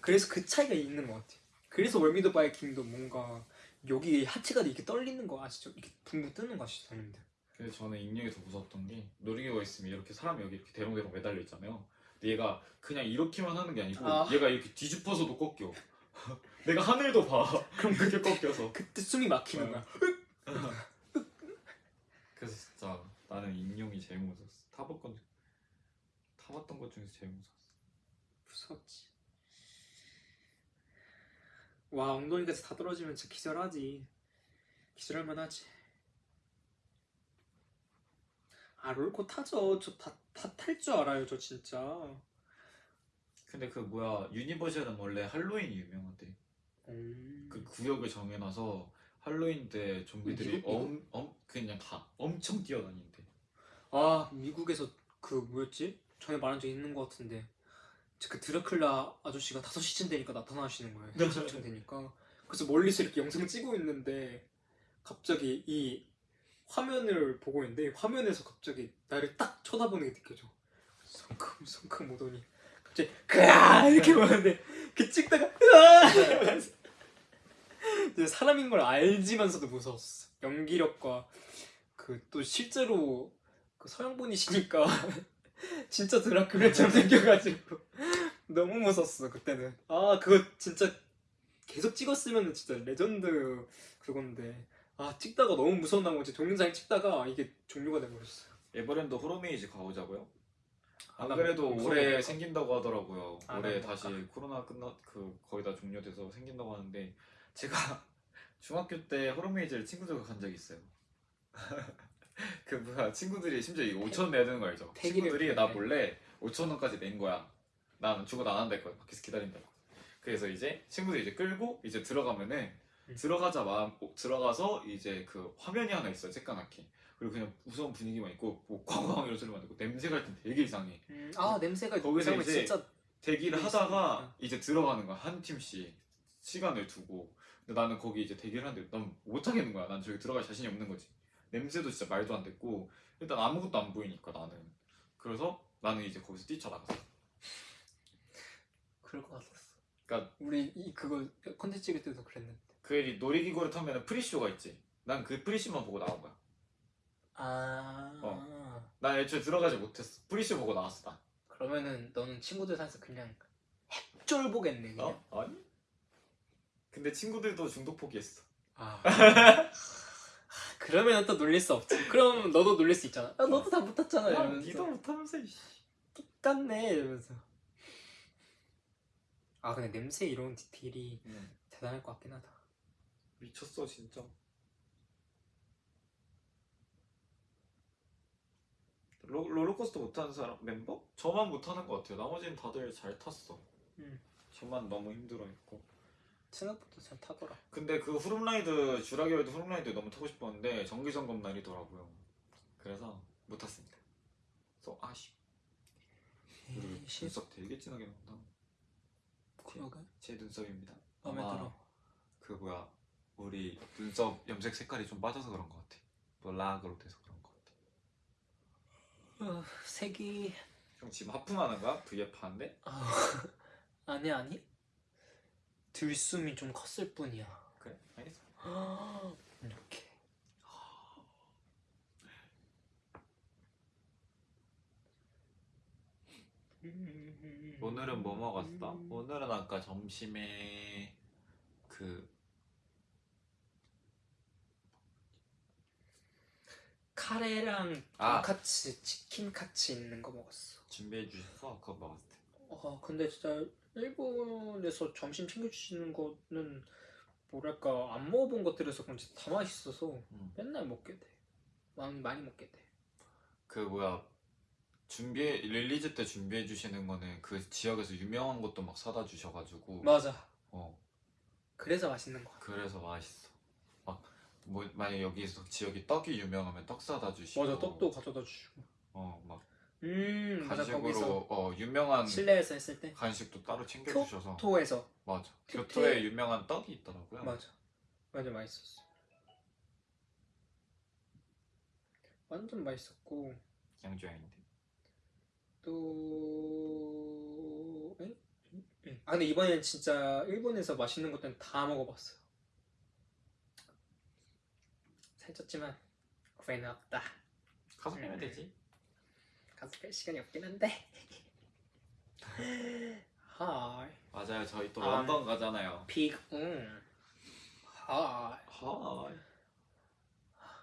그래서 그 차이가 있는 것 같아 그래서 월미도 바이킹도 뭔가 여기 하체가 이렇게 떨리는 거 아시죠? 이렇게 붕붕 뜨는 거 아시죠? 사람들 그래서 저는 익룡이 더 무섭던 게 놀이기구가 있으면 이렇게 사람이 여기 이렇게 대롱대롱 매달려 있잖아요. 근데 얘가 그냥 이렇게만 하는 게 아니고 아. 얘가 이렇게 뒤집어서도 꺾여. 내가 하늘도 봐. 그럼 그렇게 꺾여서. 그때 숨이 막히는 어. 거야 진짜 나는 익룡이 제일 무서웠어. 타봤건 타봤던 것 중에서 제일 무서웠어. 무섭지 와 엉덩이까지 다 떨어지면 진짜 기절하지 기절할만 하지 아 롤코 타죠 저 다 다 탈 줄 알아요 저 진짜 근데 그 뭐야 유니버셜은 원래 할로윈이 유명하대. 음. 그 구역을 정해놔서 할로윈 때 좀비들이 미국? 엄, 엄 그냥 다 엄청 뛰어다닌대. 아 미국에서 그 뭐였지? 전에 말한 적 있는 것 같은데. 그 드라큘라 아저씨가 5시쯤 되니까 나타나시는 거예요. 5시쯤 되니까. 그래서 멀리서 이렇게 영상 찍고 있는데 갑자기 이 화면을 보고 있는데 화면에서 갑자기 나를 딱 쳐다보는 게 느껴져. 성큼 성큼 오더니 이제 그야! 이렇게 보는데 그 찍다가 으아! 사람인 걸 알지만서도 무서웠어. 연기력과 그 또 실제로 그 서양 분이시니까 진짜 드라큘라처럼 생겨가지고 너무 무서웠어 그때는. 아 그거 진짜 계속 찍었으면 진짜 레전드 그건데 아 찍다가 너무 무서운 나머지 동영상 찍다가 이게 종료가 돼버렸어요. 에버랜드 호러메이즈 가보자고요. 안 아, 그래도 나 올해. 생긴다고 하더라고요. 아, 올해 나 다시 코로나 끝나 그 거의 다 종료돼서 생긴다고 하는데 제가 중학교 때 호러메이즈를 친구들과 간 적이 있어요. 그 뭐야 친구들이 심지어 이거 5천 원 내야 되는 거 알죠? 친구들이 나. 몰래 5천 원까지 낸 거야. 난 죽어도 안 한다 했거든. 밖에서 기다린다고. 그래서 이제 친구들이 이제 끌고 이제 들어가면은 음. 들어가자 마음 어, 들어가서 이제 그 화면이 하나 있어 요 쬐까맣게 그리고 그냥 무서운 분위기만 있고 뭐 꽝꽝 이런 소리만 듣고 냄새 갈땐 되게 이상해 음, 아 냄새가 거기서 이제 진짜 대기를 뭐 하다가 있으니까. 이제 들어가는 거야 한 팀씩 시간을 두고 근데 나는 거기 이제 대기를 하는데 난 못 하겠는 거야 난 저기 들어갈 자신이 없는 거지 냄새도 진짜 말도 안 됐고 일단 아무것도 안 보이니까 나는 그래서 나는 이제 거기서 뛰쳐나갔어 그럴 것 같았어. 그러니까 우리 이 그거 컨텐츠 찍을 때도 그랬는데. 그 놀이기구를 타면 pre-show가 있지 난 그 pre-show만 보고 나온 거야 아. 어. 난 애초에 들어가지 못했어 pre-show 보고 나왔어 난 그러면은 너는 친구들 사이에서 그냥 핵쫄보겠네 그냥. 어? 아니? 근데 친구들도 중독 포기했어. 아. 그러면 또 놀릴 수 없지. 그럼 너도 놀릴 수 있잖아. 아, 너도 다 못했잖아. 야, 이러면서. 니도 못하면서 이씨. 똑같네 이러면서. 아 근데 냄새 이런 디테일이 대단할 것 같긴 하다. 미쳤어 진짜. 로, 롤러코스터 못하는 사람 멤버? 저만 못하는 것 같아요. 나머지는 다들 잘 탔어. 음. 저만 너무 힘들어했고. 생각보다 잘 타더라. 근데 그 후룸라이드 주라기월드 후룸라이드 너무 타고 싶었는데 정기 점검 날이더라고요. 그래서 못 탔습니다. 그래서 아쉬. 우리 시 눈썹 되게 진하게 나온다. 그러게. 제 눈썹입니다. 마음에 들어. 그 뭐야 우리 눈썹 염색 색깔이 좀 빠져서 그런 것 같아. 블랙으로 돼서 그런 것 같아. 어, 색이 형 지금 하품하는 거야? V앱 하는데? 아, 아니 아니. 들숨이 좀 컸을 뿐이야. 그래 알겠어. 이렇게. 오늘은 뭐 먹었어? 오늘은 아까 점심에 그 카레랑 아. 돈카츠, 치킨 카츠 있는 거 먹었어. 준비해 주셔서 그거 먹었을 때. 어, 근데 진짜 일본에서 점심 챙겨주시는 거는 뭐랄까 안 먹어본 것들에서 그런지 다 맛있어서 음. 맨날 먹게 돼. 많이 많이 먹게 돼. 그 뭐야 준비해 release 때 준비해 주시는 거는 그 지역에서 유명한 것도 막 사다 주셔가지고 맞아. 어 그래서 맛있는 거야. 그래서 맛있어. 막 뭐 만약 여기서 지역이 떡이 유명하면 떡 사다 주시고 맞아 떡도 가져다 주시고. 어막 음 맞아 간식으로 어 유명한 실내에서 했을 때 간식도 따로 챙겨 주셔서 토에서 맞아 특히- 교토에 유명한 떡이 있더라고요. 맞아 완전 맛있었어. 완전 맛있었고 양조장인데 또 에? 응. 아 근데 이번엔 진짜 일본에서 맛있는 것들은 다 먹어봤어요. 살쪘지만 후회는 없다. 가서 음. 빼면 되지. 가서 뺄 시간이 없긴 한데. 하이 맞아요. 저희 또 아. 런던 가잖아요. 픽 응. はい はい.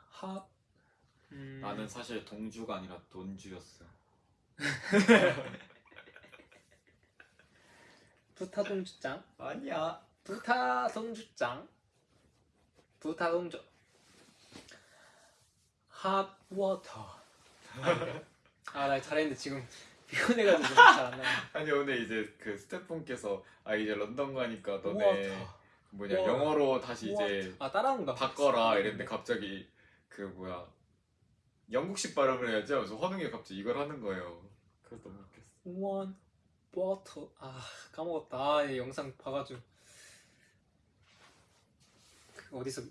핫 음, 나는 사실 동주가 아니라 돈주였어. 부타 동주짱 아니야. 부타 동주짱 부타 동주 핫 워터 아 나 잘했는데 지금 피곤해가지고 잘 안 나네 아니 오늘 이제 그 스태프분께서 아 이제 런던 가니까 너네 water 뭐냐 우와. 영어로 다시 이제 water. 아 따라한 거 바꿔라 이랬는데 갑자기 그 뭐야 영국식 발음을 해야지 하면서 허능이 갑자기 이걸 하는 거예요. 그래서 너무 웃겼어. one water. 아 까먹었다. 아, 이 영상 봐가지고. 그 어디서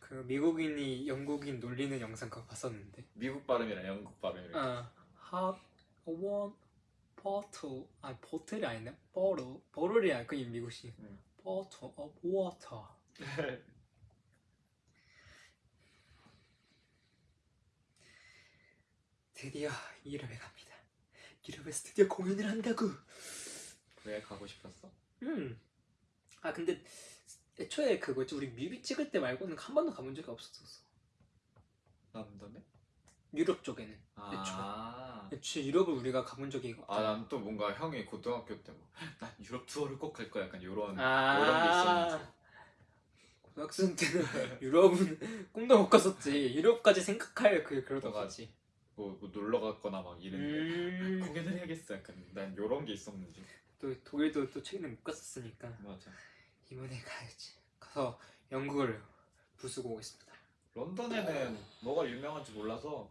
그 미국인이 영국인 놀리는 영상 그거 봤었는데. 미국 발음이랑 영국 발음이랑 아 have one bottle. 아니 bottle이 아니네. bottle. bottle이야 그게 미국식. 네. bottle of water. 드디어 유럽에 갑니다. 유럽에서 드디어 공연을 한다고. 왜 가고 싶었어? 음아 근데 애초에 그거지? 우리 뮤비 찍을 때 말고는 한 번도 가본 적이 없었었어. 남담에? 유럽 쪽에는. 아. 애초에, 애초에 유럽을 우리가 가본 적이 아난 또 뭔가 형이 고등학교 때막난 뭐, 유럽 투어를 꼭 갈 거야. 약간 요런 아. 요런 게 있었는데 고등학생 때는 유럽은 꿈도 못 꿨었지. 유럽까지 생각할 그 그러다 가지. 뭐, 뭐, 놀러 갔거나 막 이랬는데. 음... 아, 공연을 해야겠어. 약간 난 요런 게 있었는지. 또 독일도 또 최근에 못 갔었으니까. 맞아. 이번에 가야지. 가서 영국을 부수고 오겠습니다. 런던에는 뭐가 유명한지 몰라서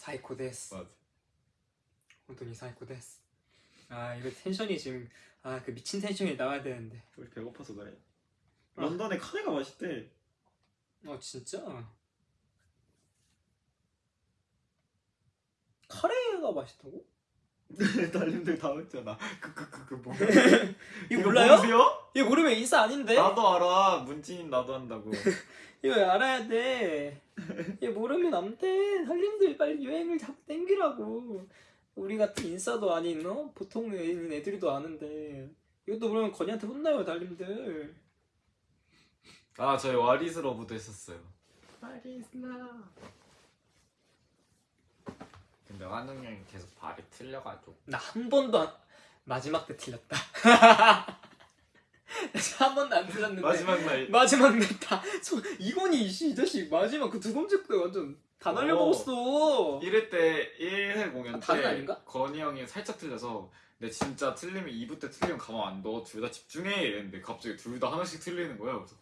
最高です. 맞아. 本当に 最高です. 아 이거 텐션이 지금 아 그 미친 텐션이 나와야 되는데. 우리 배고파서 그래. 아. 런던에 카레가 맛있대. 아 진짜? 카레가 맛있다고? 달님들 다 먹잖아. 그그그그 뭐? 이거 몰라요? 모르세요? 이거 모르면 인싸 아닌데? 나도 알아. 문진인 나도 한다고. 이거 알아야 돼. 이거 모르면 안 돼. 살림들 빨리 유행을 자꾸 땡기라고. 우리 같은 인싸도 아닌 어? 보통 애인 애들도 아는데 이것도 모르면 건이한테 혼나요 달님들. 아 저희 와리스 러브도 했었어요. 마리스나. 근 데 환웅 형이 계속 발이 틀려가지고 나 한 번도 안... 마지막 때 틀렸다. 한 번도 안 틀렸는데 마지막 날 마지막 내다 이건이 이씨 이 자식 마지막 그 두 번째 때 완전 다 날려먹었어. 1회 때 1회 공연 아, 때 아닌가? 건이 형이 살짝 틀려서 근데 진짜 틀리면 2부 때 틀리면 가만 안 둬. 둘 다 집중해 이랬는데 갑자기 둘 다 하나씩 틀리는 거예요. 그래서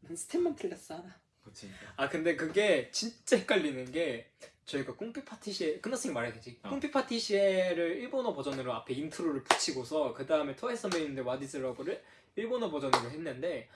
난 스텝만 틀렸어 하나. 그치. 아 근데 그게 진짜 헷갈리는 게 저희가 꿈빛 파티시엘 끝났으니까 말해야 되지 어. 꿈빛 파티시엘을 일본어 버전으로 앞에 인트로를 붙이고서 그 다음에 트와이스 선배님들 What is Love를 일본어 버전으로 했는데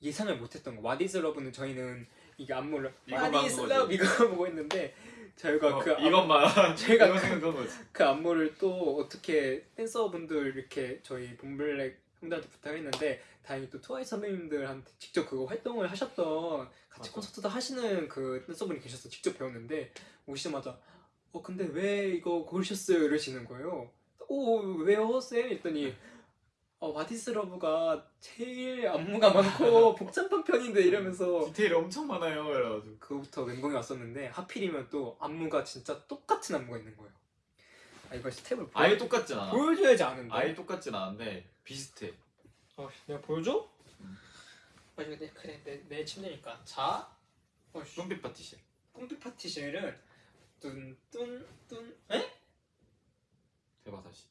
예상을 못했던 거 What is Love는 저희는 이게 안무를 이거만 What is Love. 이거 보고 했는데 저희가 어, 그 안- 이것만 이거 그-. 그 안무를 또 어떻게 댄서분들 이렇게 저희 봄블랙 형들한테 부탁했는데 다행히 또 트와이스 선배님들한테 직접 그거 활동을 하셨던 같이 맞아. 콘서트도 하시는 그 댄서분이 계셔서 직접 배웠는데 오시자마자 어 근데 왜 이거 고르셨어요 이러시는 거예요 오 왜요 쌤 했더니 어 What is Love가 제일 안무가 많고 복잡한 편인데 이러면서 디테일이 엄청 많아요. 그래가지고 그거부터 멘붕이 왔었는데 하필이면 또 안무가 진짜 똑같은 안무가 있는 거예요 아 이거 스텝을 보여- 아예 똑같진 않아. 보여줘야지 아는데. 아예 똑같진 않은데 비슷해. 어, 내가 보여줘? 응. 아 근데 그래 내, 내 침대니까. 자, 어, 씨. 꿈빛 파티시엘. 꿈빛 파티시엘은 뚠뚠뚠 에? 해봐 다시.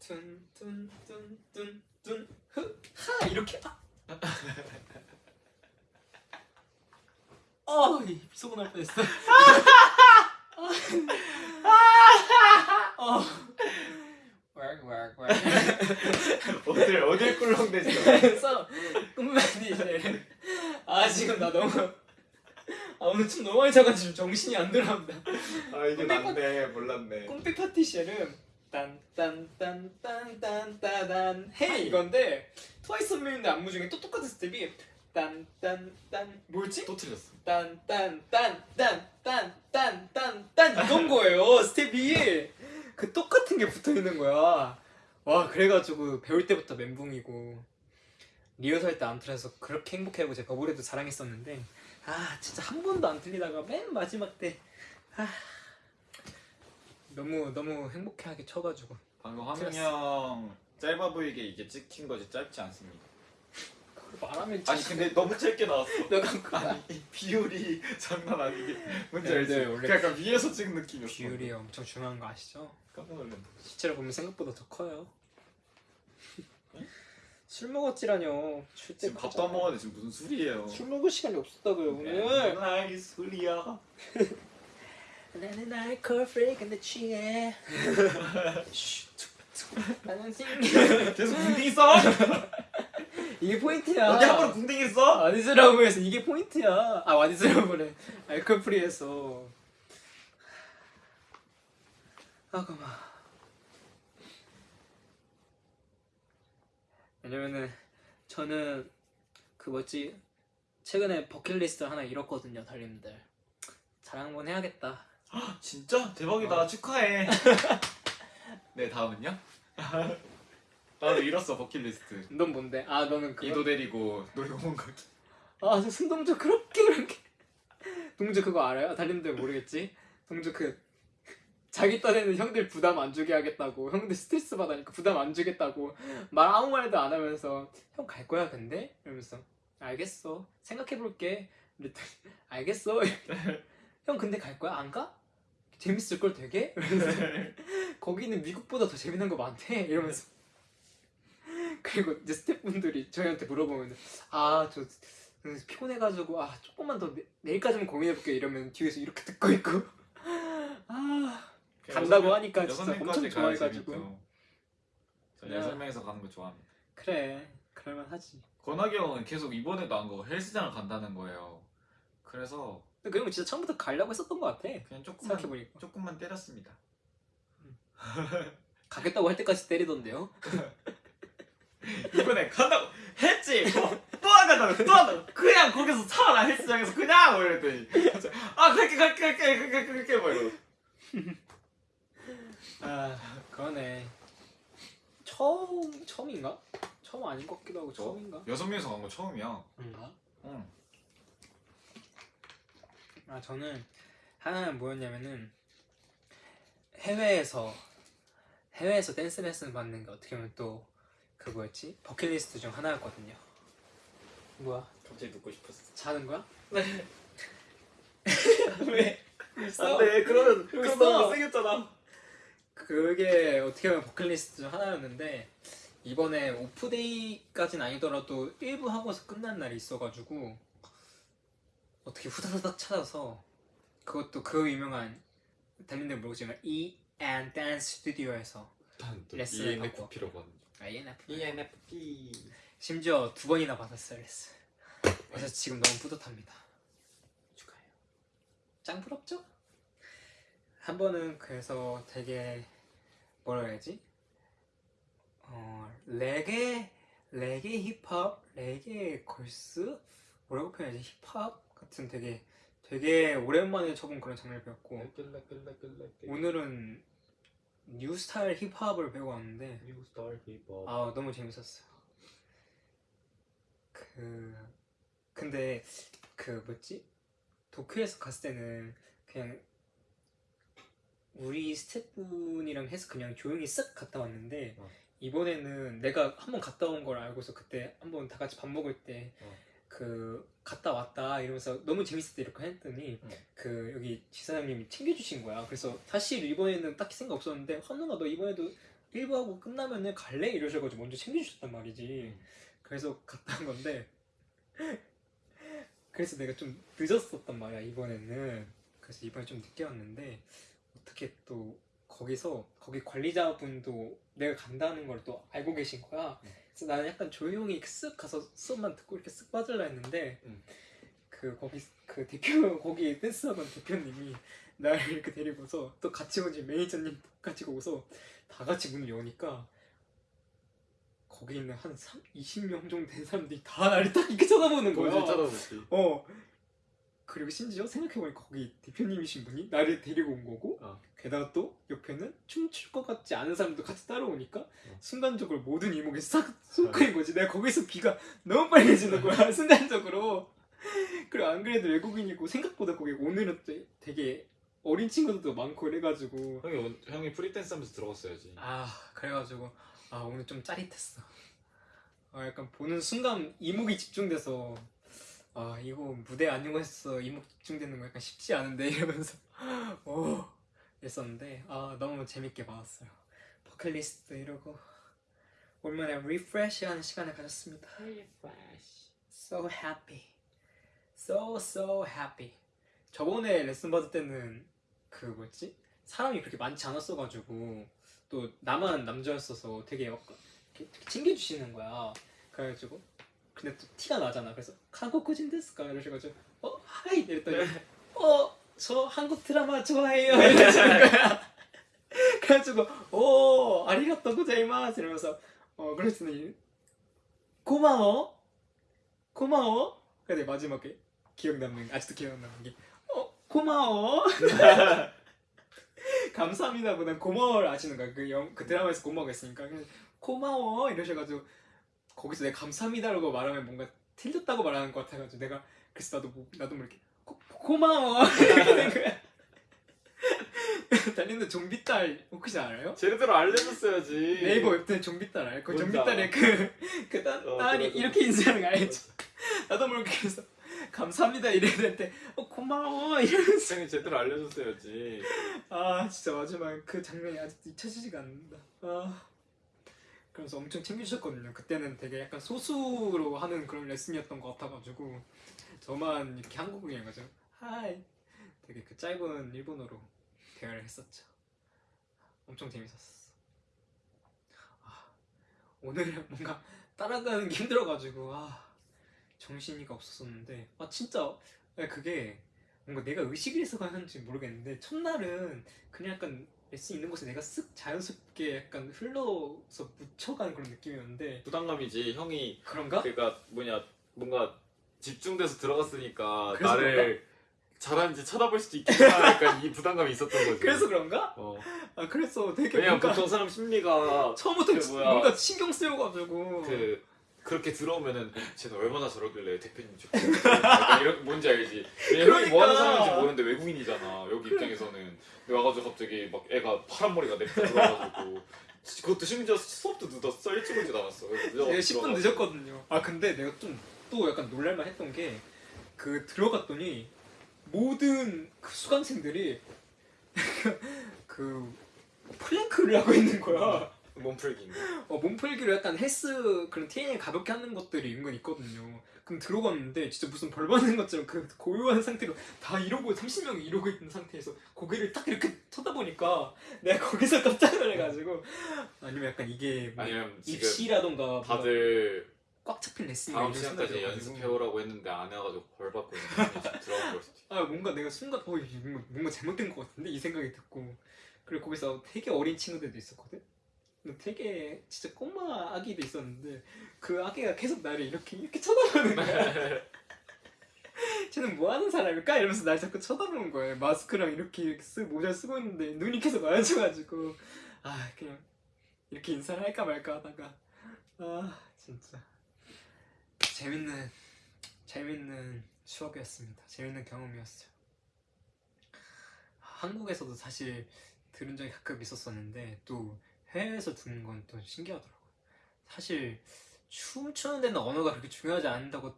뚠뚠뚠뚠뚠흐하 이렇게 아. 어, 이 비속어 날 뻔했어. 어. 왁왁왁. 어딜 어딜 꿀렁대지? 그래서 꿈만이 이제 아 지금 나 너무 아 오늘 춤 너무 많이 자가지고 정신이 안 돌아온다 아 이게 난데 몰랐네. 꿈빛 파티시엘은 딴딴딴딴딴따단 hey 이건데 트와이스 선배님들 안무 중에 또 똑같은 스텝이 딴딴딴 뭐지? 또 틀렸어. 딴딴딴딴딴딴딴딴 이건 거예요 스텝이 그 똑같은 게 붙어 있는 거야. 와 그래가지고 배울 때부터 멘붕이고 리허설 때안 틀어서 그렇게 행복해하고 제가 버블에도 자랑했었는데 아 진짜 한 번도 안 틀리다가 맨 마지막 때 아, 너무 너무 행복해하게 쳐가지고. 방금 화명 형 짧아 보이게 이게 찍힌 거지 짧지 않습니다. 말하면 아니 근데 너무 짧게 나왔어 너가 아니 이 비율이 장난 아니게 뭔지 네, 알지? 네, 원래 약간 위에서 찍은 느낌이었어 비율이 엄청 중요한 거 아시죠? 깜짝 놀랐네 실제로 보면 생각보다 더 커요. 술 먹었지라뇨. 지금 밥도 안 먹었는데 지금 무슨 술이에요 술 먹을 시간이 없었다고요 오늘. 나이 술이야 나는 알코올 프리근데 취해. 나는 생 계속 궁뎅이 써? 이게 포인트야. 어디 한번 궁뎅이 써? 와디스라고 해서 이게 포인트야. 아 와디스라고래. 알코올 프리해서. 아 그만. 왜냐면은 저는 그 뭐지 최근에 버킷리스트 하나 잃었거든요 달님들. 자랑 한번 해야겠다. 진짜? 대박이다 어. 축하해 네 다음은요? 나도 잃었어 버킷리스트 넌 뭔데? 아 너는 그거. 이도 데리고 놀이공원 가기 아, 저 순동조 그렇게 그렇게. 동조 그거 알아요? 달님들 모르겠지? 동조 그 자기 딴에는 형들 부담 안 주게 하겠다고 형들 스트레스 받으니까 부담 안 주겠다고 말 아무 말도 안 하면서 형 갈 거야 근데? 이러면서 알겠어 생각해볼게 이랬더니 알겠어 형 근데 갈 거야? 안 가? 재밌을 걸 되게? 이러면서 거기는 미국보다 더 재밌는 거 많대 이러면서 그리고 이제 스태프분들이 저희한테 물어보면 아 저 피곤해가지고 아 조금만 더 내, 내일까지만 고민해볼게 이러면 뒤에서 이렇게 듣고 있고. 아 간다고 하니까 진짜 엄청 좋아해가지고. 저 야. 여섯 명에서 가는 거 좋아합니다. 그래 그럴만 하지. 권학이 형은 계속 이번에도 안 가고 헬스장을 간다는 거예요. 그래서 근데 그런 거 진짜 처음부터 가려고 했었던 것 같아. 그냥 조금만 생각해보니까. 조금만 때렸습니다. 가겠다고 할 때까지 때리던데요 이번에 간다고 했지 뭐, 또안 간다고 또 한다고 그냥 거기서 살아 헬스장에서 그냥 뭐 이랬더니 아 갈게 갈게 갈게 갈게 갈게 뭐 이러고 아 그러네 처음 처음인가? 처음 아닌 것 같기도 하고 처음인가? 여섯 명이서 간 거 처음이야 그런가? 응. 아 저는 하나는 뭐였냐면은 해외에서 해외에서 댄스 레슨 받는 게 어떻게 보면 또 그거였지 버킷리스트 중 하나였거든요. 뭐야? 갑자기 듣고 싶었어 자는 거야? 네 왜? 안돼 그러면 그럼 그럼 너무 너무 못생겼잖아 그게 어떻게 보면 버킷리스트 중 하나였는데 이번에 오프데이까진 아니더라도 일부 하고서 끝난 날이 있어가지고 어떻게 후다다닥 찾아서 그것도 그 유명한 달린들 모르지만 E and Dance Studio에서 레슨을 받고. ENF ENFP 심지어 두 번이나 받았어요 레슨 그래서 지금 너무 뿌듯합니다. 축하해요. 짱 부럽죠? 한 번은 그래서 되게 뭐라 해야지? 어 레게 레게 힙합 레게 걸스? 뭐라고 표현하지? 힙합 같은 되게 되게 오랜만에 쳐본 그런 장르를 배웠고 오늘은 new style 힙합을 배워 왔는데 new style 힙합 아 너무 재밌었어요. 그 근데 그 뭐지 도쿄에서 갔을 때는 그냥 우리 스태프분이랑 해서 그냥 조용히 쓱 갔다 왔는데 어. 이번에는 내가 한번 갔다 온 걸 알고서 그때 한번 다 같이 밥 먹을 때 그 어. 갔다 왔다 이러면서 너무 재밌었다 이렇게 했더니 어. 그 여기 지사장님이 챙겨주신 거야. 그래서 사실 이번에는 딱히 생각 없었는데 헌우가 너 이번에도 일부 하고 끝나면은 갈래 이러셔가지고 먼저 챙겨주셨단 말이지. 음. 그래서 갔다 온 건데 그래서 내가 좀 늦었었단 말이야 이번에는. 그래서 이번에 좀 늦게 왔는데 어떻게 또 거기서 거기 관리자분도 내가 간다는 걸 또 알고 계신 거야. 음. 그래서 나는 약간 조용히 쓱 가서 수업만 듣고 이렇게 쓱 빠질라 했는데 음. 그 거기 그 대표 거기 댄스학원 대표님이 나를 이렇게 데리고서 또 같이 오지 매니저님 같이 오서 다 같이 문을 여니까 거기 있는 한 3, 20명 정도 된 사람들이 다 나를 딱 이렇게 쳐다보는 거야. 어. 그리고 심지어 생각해보니까 거기 대표님이신 분이 나를 데리고 온 거고 어. 게다가 또 옆에는 춤출 것 같지 않은 사람도 같이 따라오니까 어. 순간적으로 모든 이목이 싹 쏟아진 거지. 내가 거기서 귀가 너무 빨개지는 거야 순간적으로. 그리고 안 그래도 외국인이고 생각보다 거기 오늘은 또 되게 어린 친구들도 많고 이래가지고. 형이 온- 형이 free dance 하면서 들어갔어야지. 아 그래가지고 아 오늘 좀 짜릿했어. 아, 약간 보는 순간 이목이 집중돼서 아 이거 무대 아니고서 이목 집중되는 거 약간 쉽지 않은데 이러면서. 오 했었는데 아 너무 재밌게 봤어요. 버킷리스트 이러고 얼마나 refresh하는 시간을 가졌습니다. So happy. So so happy. 저번에 레슨 받을 때는 그 뭐였지? 사람이 그렇게 많지 않았어가지고 또 나만 남자였어서 되게 막 챙겨주시는 거야. 그래가지고 근데 또 티가 나잖아. 그래서 한국인 ですか? 이러셔가지고 어? はい! 이랬더니 어저 한국 드라마 좋아해요. 이러시는 거야. 그래가지고 오 아리가또 고자이마스! 이러면서 어 그랬더니 고마워. 고마워. 근데 마지막에 기억 남는 아직도 기억 남는 게 어? 고마워. 감사합니다. 보다 고마워를 아시는 거야. 그, 영, 그 드라마에서 고마워가 있으니까. 고마워! 이러셔가지고 거기서 내가 감사합니다라고 말하면 뭔가 틀렸다고 말하는 것 같아가지고 내가 그래서 나도 뭐, 나도 모르게 고, 고마워 이렇게 된 거야 달리는 좀비딸 혹시 알아요? 제대로 알려줬어야지. 네이버 웹툰 좀비딸 알아요? 그 좀비딸의 그그 어, 딸이 들어. 이렇게 인사하는 거 알죠? 나도 모르게 그래서 감사합니다 이래야 될때 어, 고마워 이러면서 형이 제대로 알려줬어야지. 아 진짜 마지막 그 장면이 아직도 잊혀지지가 않는다. 아 그래서 엄청 챙겨주셨거든요. 그때는 되게 약간 소수로 하는 그런 레슨이었던 것 같아가지고 저만 이렇게 한국인이 가지고 하이 되게 그 짧은 일본어로 대화를 했었죠. 엄청 재밌었어. 아, 오늘은 뭔가 따라가는 게 힘들어가지고 아 정신이가 없었었는데 아 진짜 그게 뭔가 내가 의식을 해서 가는지 모르겠는데 첫날은 그냥 약간 레슨 있는 곳에 내가 쓱 자연스럽게 약간 흘러서 묻혀가는 그런 느낌이었는데 부담감이지. 형이 그런가? 그러니까 뭐냐 뭔가 집중돼서 들어갔으니까 나를 잘하는지 쳐다볼 수도 있겠다. 약간 이 부담감이 있었던 거지. 그래서 그런가? 어. 아 그래서 되게 왜냐면 뭔가 보통 사람 심리가 처음부터 그 뭐야. 뭔가 신경 쓰여가지고 그 그렇게 들어오면은 쟤는 얼마나 저러길래 대표님 저 약간 이런 뭔지 알지? 왜냐면 형이 뭐 하는 그러니까. 사람인지 모르는데 외국인이잖아 여기 입장에서는 근데 와가지고 갑자기 막 애가 파란 머리가 냅다 들어와가지고 그것도 심지어 수업도 늦었어 일찍 오지 않았어 그래서 늦어가지고 내가 10분 들어가서 늦었거든요. 아 근데 내가 좀 또 약간 놀랄만 했던 게 그 들어갔더니 모든 그 수강생들이 그 플랭크를 하고 있는 거야. 몸풀기인가? 어, 몸풀기로 약간 헬스 그런 트레이닝 가볍게 하는 것들이 은근 있거든요. 그럼 들어갔는데 진짜 무슨 벌 받는 것처럼 그 고요한 상태로 다 이러고 30명이 이러고 있는 상태에서 고개를 딱 이렇게 쳐다보니까 내가 거기서 깜짝 놀래가지고 아니면 약간 이게 뭐 아니면 입시라던가 뭐 다들 꽉 잡힌 레슨이 다음 시간까지. 연습해오라고 했는데 안 해가지고 벌 받고 있는 지금 들어간 걸 수도 있어 아 뭔가 내가 순간 어 뭔가, 잘못된 것 같은데 이 생각이 듣고 그리고 거기서 되게 어린 친구들도 있었거든 되게 진짜 꼬마 아기도 있었는데 그 아기가 계속 나를 이렇게 이렇게 쳐다보는 거야 쟤는 뭐 하는 사람일까 이러면서 날 자꾸 쳐다보는 거야 마스크랑 이렇게 쓰 모자 쓰고 있는데 눈이 계속 마주쳐가지고 아 그냥 이렇게 인사를 할까 말까 하다가 아 진짜 재밌는 재밌는 추억이었습니다. 재밌는 경험이었어요. 한국에서도 사실 들은 적이 가끔 있었었는데 또 해외에서 듣는 건 또 신기하더라고요. 사실 춤추는 데는 언어가 그렇게 중요하지 않는다고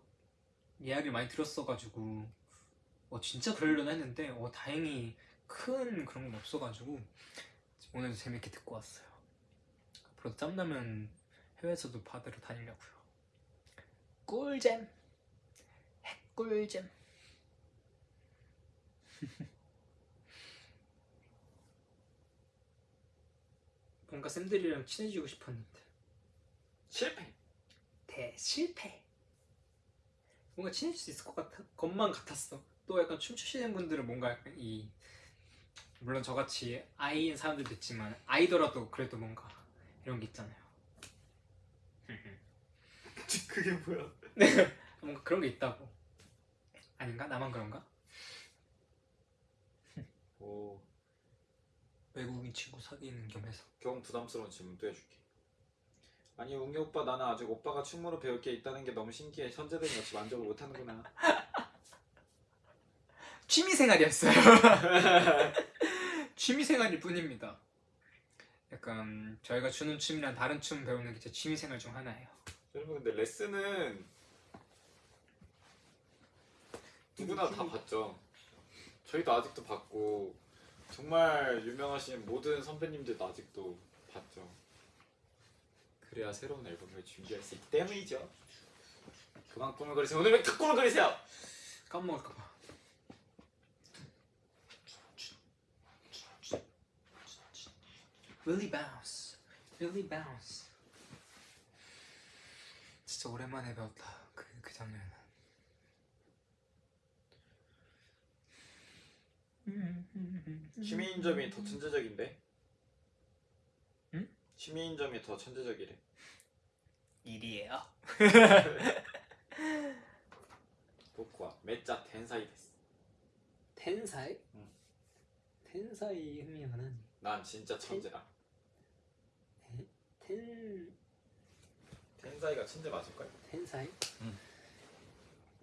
이야기를 많이 들었어가지고 어 진짜 그러려나 했는데 어 다행히 큰 그런 건 없어가지고 오늘도 재밌게 듣고 왔어요. 앞으로 짬나면 해외에서도 받으러 다니려고요. 꿀잼 핵꿀잼 뭔가 쌤들이랑 친해지고 싶었는데. 실패. 대실패. 뭔가 친해질 수 있을 것 같아 것만 같았어. 또 약간 춤추시는 분들은 뭔가 약간 이 물론 저같이 아이인 사람들도 있지만 아이더라도 그래도 뭔가 이런 게 있잖아요. 그게 뭐야? 뭔가 그런 게 있다고. 아닌가? 나만 그런가? 오 외국인 친구 사귀는 겸 해서. 경 부담스러운 질문도 해줄게. 아니 웅이 오빠 나는 아직 오빠가 춤으로 배울 게 있다는 게 너무 신기해. 현재된 역시 만족을 못하는구나. 취미생활이었어요. 취미생활일 뿐입니다. 약간 저희가 추는 춤이랑 다른 춤 배우는 게 제 취미생활 중 하나예요. 여러분 근데 레슨은 누구나 다 봤죠. 저희도 아직도 봤고 정말 유명하신 모든 선배님들도 아직도 봤죠. 그래야 새로운 앨범을 준비할 수 있기 때문이죠. 그만 꿈을 그리세요. 오늘 왜다 꿈을 그리세요? 까먹을까봐. Really bounce, really bounce. 진짜 오랜만에 배웠다. 그, 그 장면. 시민점이 더 천재적인데? 응? 시민점이 더 천재적이래. 일이에요. 복과 메짜 텐사이 데스. 텐사이? 응. 텐사이 흥미하는 난 진짜 천재다. 텐 텐사이가 천재 맞을걸? 텐사이? 응.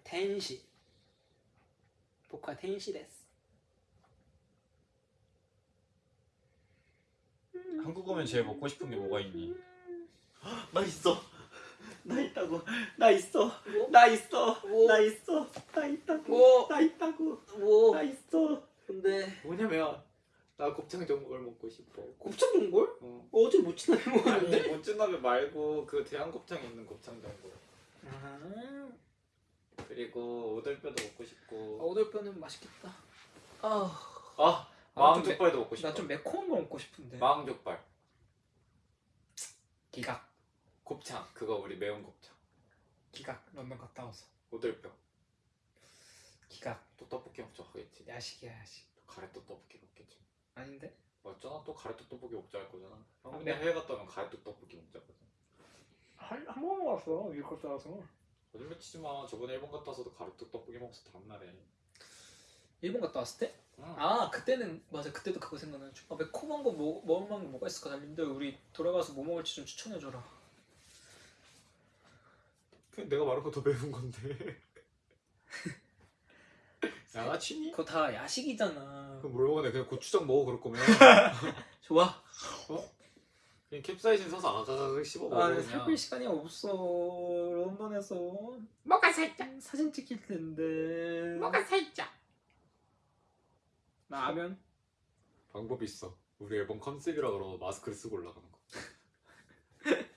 텐시. 복화 텐시 데스. 한국 오면 제일 먹고 싶은 게 뭐가 있니? 나 있어. 나 있다고. 나 있어. 나 있어. 뭐? 나 있어. 나 있다고. 뭐? 나 있다고. 뭐? 나 있어. 근데 뭐냐면 나 곱창 전골 먹고 싶어. 곱창 전골? 어. 어제 못 지나게 아니 먹었는데? 모찌나베 말고 그 대한 곱창에 있는 곱창 전골. 아, 그리고 오돌뼈도 먹고 싶고. 오돌뼈는 맛있겠다. 아, 아 마왕족발도 먹고 싶어. 나 좀 매콤한 거 먹고 싶은데. 마왕족발. 기각, 곱창 그거 우리 매운 곱창. 기각. 런던 갔다 와서. 오돌뼈. 기각. 또 떡볶이 먹자 하겠지. 야식이야 야식. 가래떡 떡볶이 먹겠지. 아닌데? 맞잖아 또 가래떡 떡볶이 먹자 할 거잖아. 형 아, 근데 네. 해외 갔다 오면 가래떡 떡볶이 먹자 거든. 한한 번 먹었어 미국 갔다 와서. 거짓말 치지 마. 저번에 일본 갔다 와서도 가래떡 떡볶이 먹었어 다음날에. 일본 갔다 왔을 때? 응. 아 그때는 맞아 그때도 그거 생각나요. 아 매콤한 거 뭐, 먹을 만한 게 뭐가 있을까 달린데 우리 돌아가서 뭐 먹을지 좀 추천해줘라. 그냥 내가 말한 거 더 매운 건데. 양아치니? 그거 다 야식이잖아. 그럼 뭘 먹네? 그냥 고추장 먹어 그럴 거면. 좋아. 그냥 캡사이신 사서 아가가가 씹어 먹어 아, 살필 시간이 없어. 런던에서 뭐가 살짝. 사진 찍힐 텐데. 뭐가 살짝. 라면? 방법이 있어. 우리 앨범 컨셉이라 그러고 마스크를 쓰고 올라가는 거.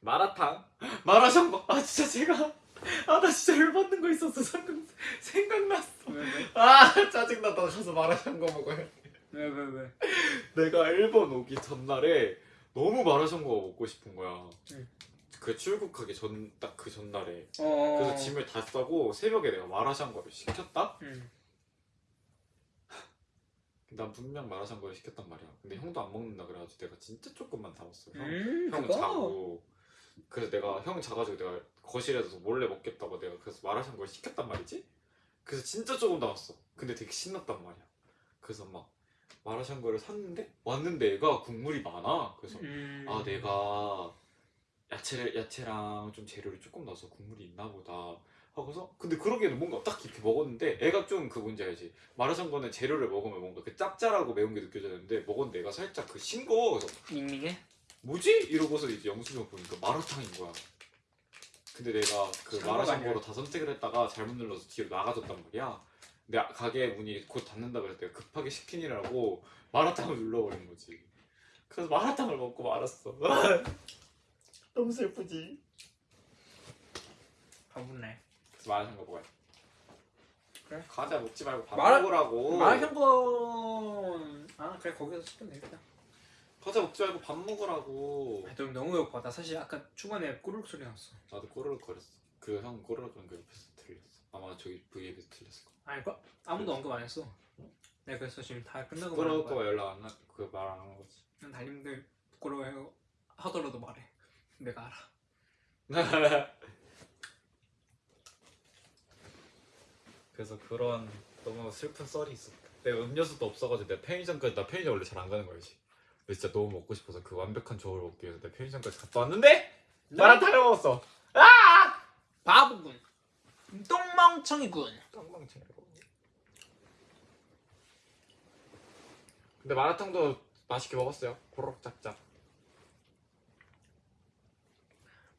마라탕? 마라샹궈? 아 진짜 제가 아 나 진짜 열받는 거 있었어 생각, 생각났어 왜 왜? 아 짜증나 나 가서 마라샹궈 먹어야 돼왜왜 왜? 내가 일본 오기 전날에 너무 마라샹궈가 먹고 싶은 거야 응. 그 출국하기 전 딱 그 전날에 어. 그래서 짐을 다 싸고 새벽에 내가 마라샹궈를 시켰다? 응. 난 분명 마라샹궈를 시켰단 말이야 근데 형도 안 먹는다 그래가지고 내가 진짜 조금만 담았어 형, 음, 형 그거. 자고 그래서 내가 형 자가지고 내가 거실에서 몰래 먹겠다고 내가 그래서 마라샹궈를 시켰단 말이지 그래서 진짜 조금 남았어 근데 되게 신났단 말이야 그래서 막 마라샹궈를 샀는데 왔는데 애가 국물이 많아 그래서 음. 아 내가 야채를 야채랑 좀 재료를 조금 넣어서 국물이 있나 보다 하고서 근데 그러기에는 뭔가 딱 이렇게 먹었는데 애가 좀 그 뭔지 알지 마라샹궈는 재료를 먹으면 뭔가 그 짭짤하고 매운 게 느껴졌는데 먹었는데 애가 살짝 그 싱거워 그래서 밍밍해? 뭐지? 이러고서 이제 영수증 보니까 마라탕인 거야. 근데 내가 그 마라샹궈로. 다 선택을 했다가 잘못 눌러서 뒤로 나가졌단 말이야. 근데 아- 가게 문이 곧 닫는다 그래서 내가 급하게 시키느라고 마라탕을 눌러버린 거지. 그래서 마라탕을 먹고 말았어. 너무 슬프지. 그래서 마라샹궈 먹어야 돼. 그래? 과자 먹지 말고 밥 마라- 먹으라고. 마라샹궈. 아 그래 거기서 시키면 되겠다. 과자 먹지 말고 밥 먹으라고. 아, 너 너무 배고파. 나 사실 아까 중간에 꼬르륵 소리 났어. 나도 꼬르륵 거렸어. 그 형 꼬르륵 거린 거 옆에서 들렸어. 아마 저기 V앱에서 들렸을 거야. 아니 거 아무도 언급 안 했어. 내가 그래서 지금 다 끝나고 말한 꼬르륵 거야. 거 연락 안 나. 그말안한 거지. 난 달님들 부끄러워해 하더라도 말해. 내가 알아. 그래서 그런 너무 슬픈 썰이 있었다. 내가 음료수도 없어가지고 내가 편의점까지 나 편의점 원래 잘 안 가는 거지. 근데 진짜 너무 먹고 싶어서 그 완벽한 조합을 먹기 위해서 내가 편의점까지 갔다 왔는데 마라탕을 먹었어. 바보군. 똥멍청이군. 깡방창이고. 근데 마라탕도 맛있게 먹었어요. 고록 짭짭.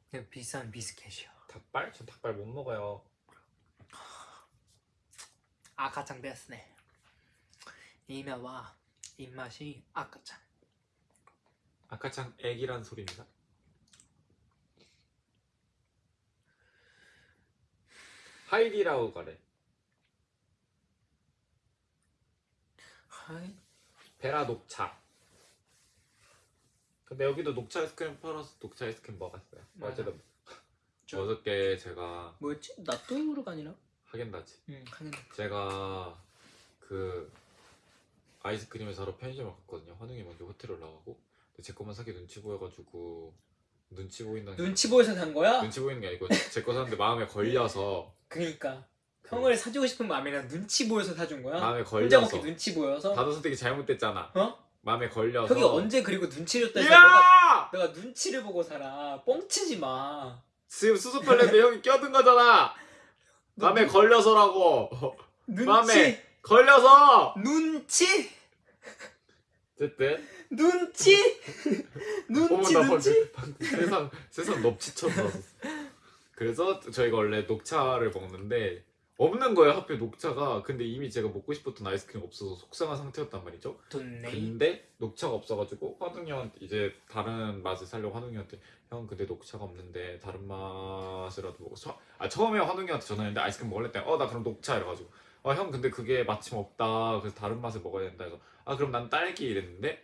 그냥 비싼 비스켓이요. 닭발? 전 닭발 못 먹어요. 아카짱 데스네. 이나와 입맛이 아카짱. 아까 참 애기란 소리입니다. 하이디라고 가래. 하이. 베라 녹차. 근데 여기도 녹차 아이스크림 팔아서 녹차 아이스크림 먹었어요. 맞아. 어제도 어저께 제가 뭐였지? 나또이우르가 아니라? 하겐다즈. 응, 하긴. 제가 그 아이스크림을 사러 편의점을 갔거든요. 환웅이 먼저 호텔 올라가고 근데 제 것만 사기 눈치 보여가지고 눈치 보인다는 게- 눈치 보여서 산 거야? 눈치 보이는 게 아니고 제거 샀는데 마음에 걸려서 그니까 형을 사주고 싶은 마음이 아니라 눈치 보여서 사준 거야? 마음에 혼자 걸려서 먹기 눈치 보여서? 단어 선택이 잘못됐잖아. 어? 마음에 걸려서 형이 언제 그리고 눈치를 줬다 내가, 야! 내가 눈치를 보고 살아 뻥치지 마 지금 수습하려는데 형이 껴든 거잖아. 너 마음에 눈- 걸려서라고. 눈치 마음에 걸려서. 눈치 어쨌든 눈치 눈치 어머, 나 눈치 세상 세상 넙치처럼 나왔어. 그래서 저희가 원래 녹차를 먹는데 없는 거예요 하필 녹차가. 근데 이미 제가 먹고 싶었던 아이스크림 없어서 속상한 상태였단 말이죠. 돈네. 근데 녹차가 없어가지고 화둥이 형한테 이제 다른 맛을 살려고 화둥이 형한테 형 근데 녹차가 없는데 다른 맛이라도 먹어. 서- 아 처음에 화둥이 형한테 전화했는데 아이스크림 먹을래? 때어 나 그럼 녹차. 이래가지고 아 형 근데 그게 마침 없다. 그래서 다른 맛을 먹어야 된다. 해서 아 그럼 난 딸기. 이랬는데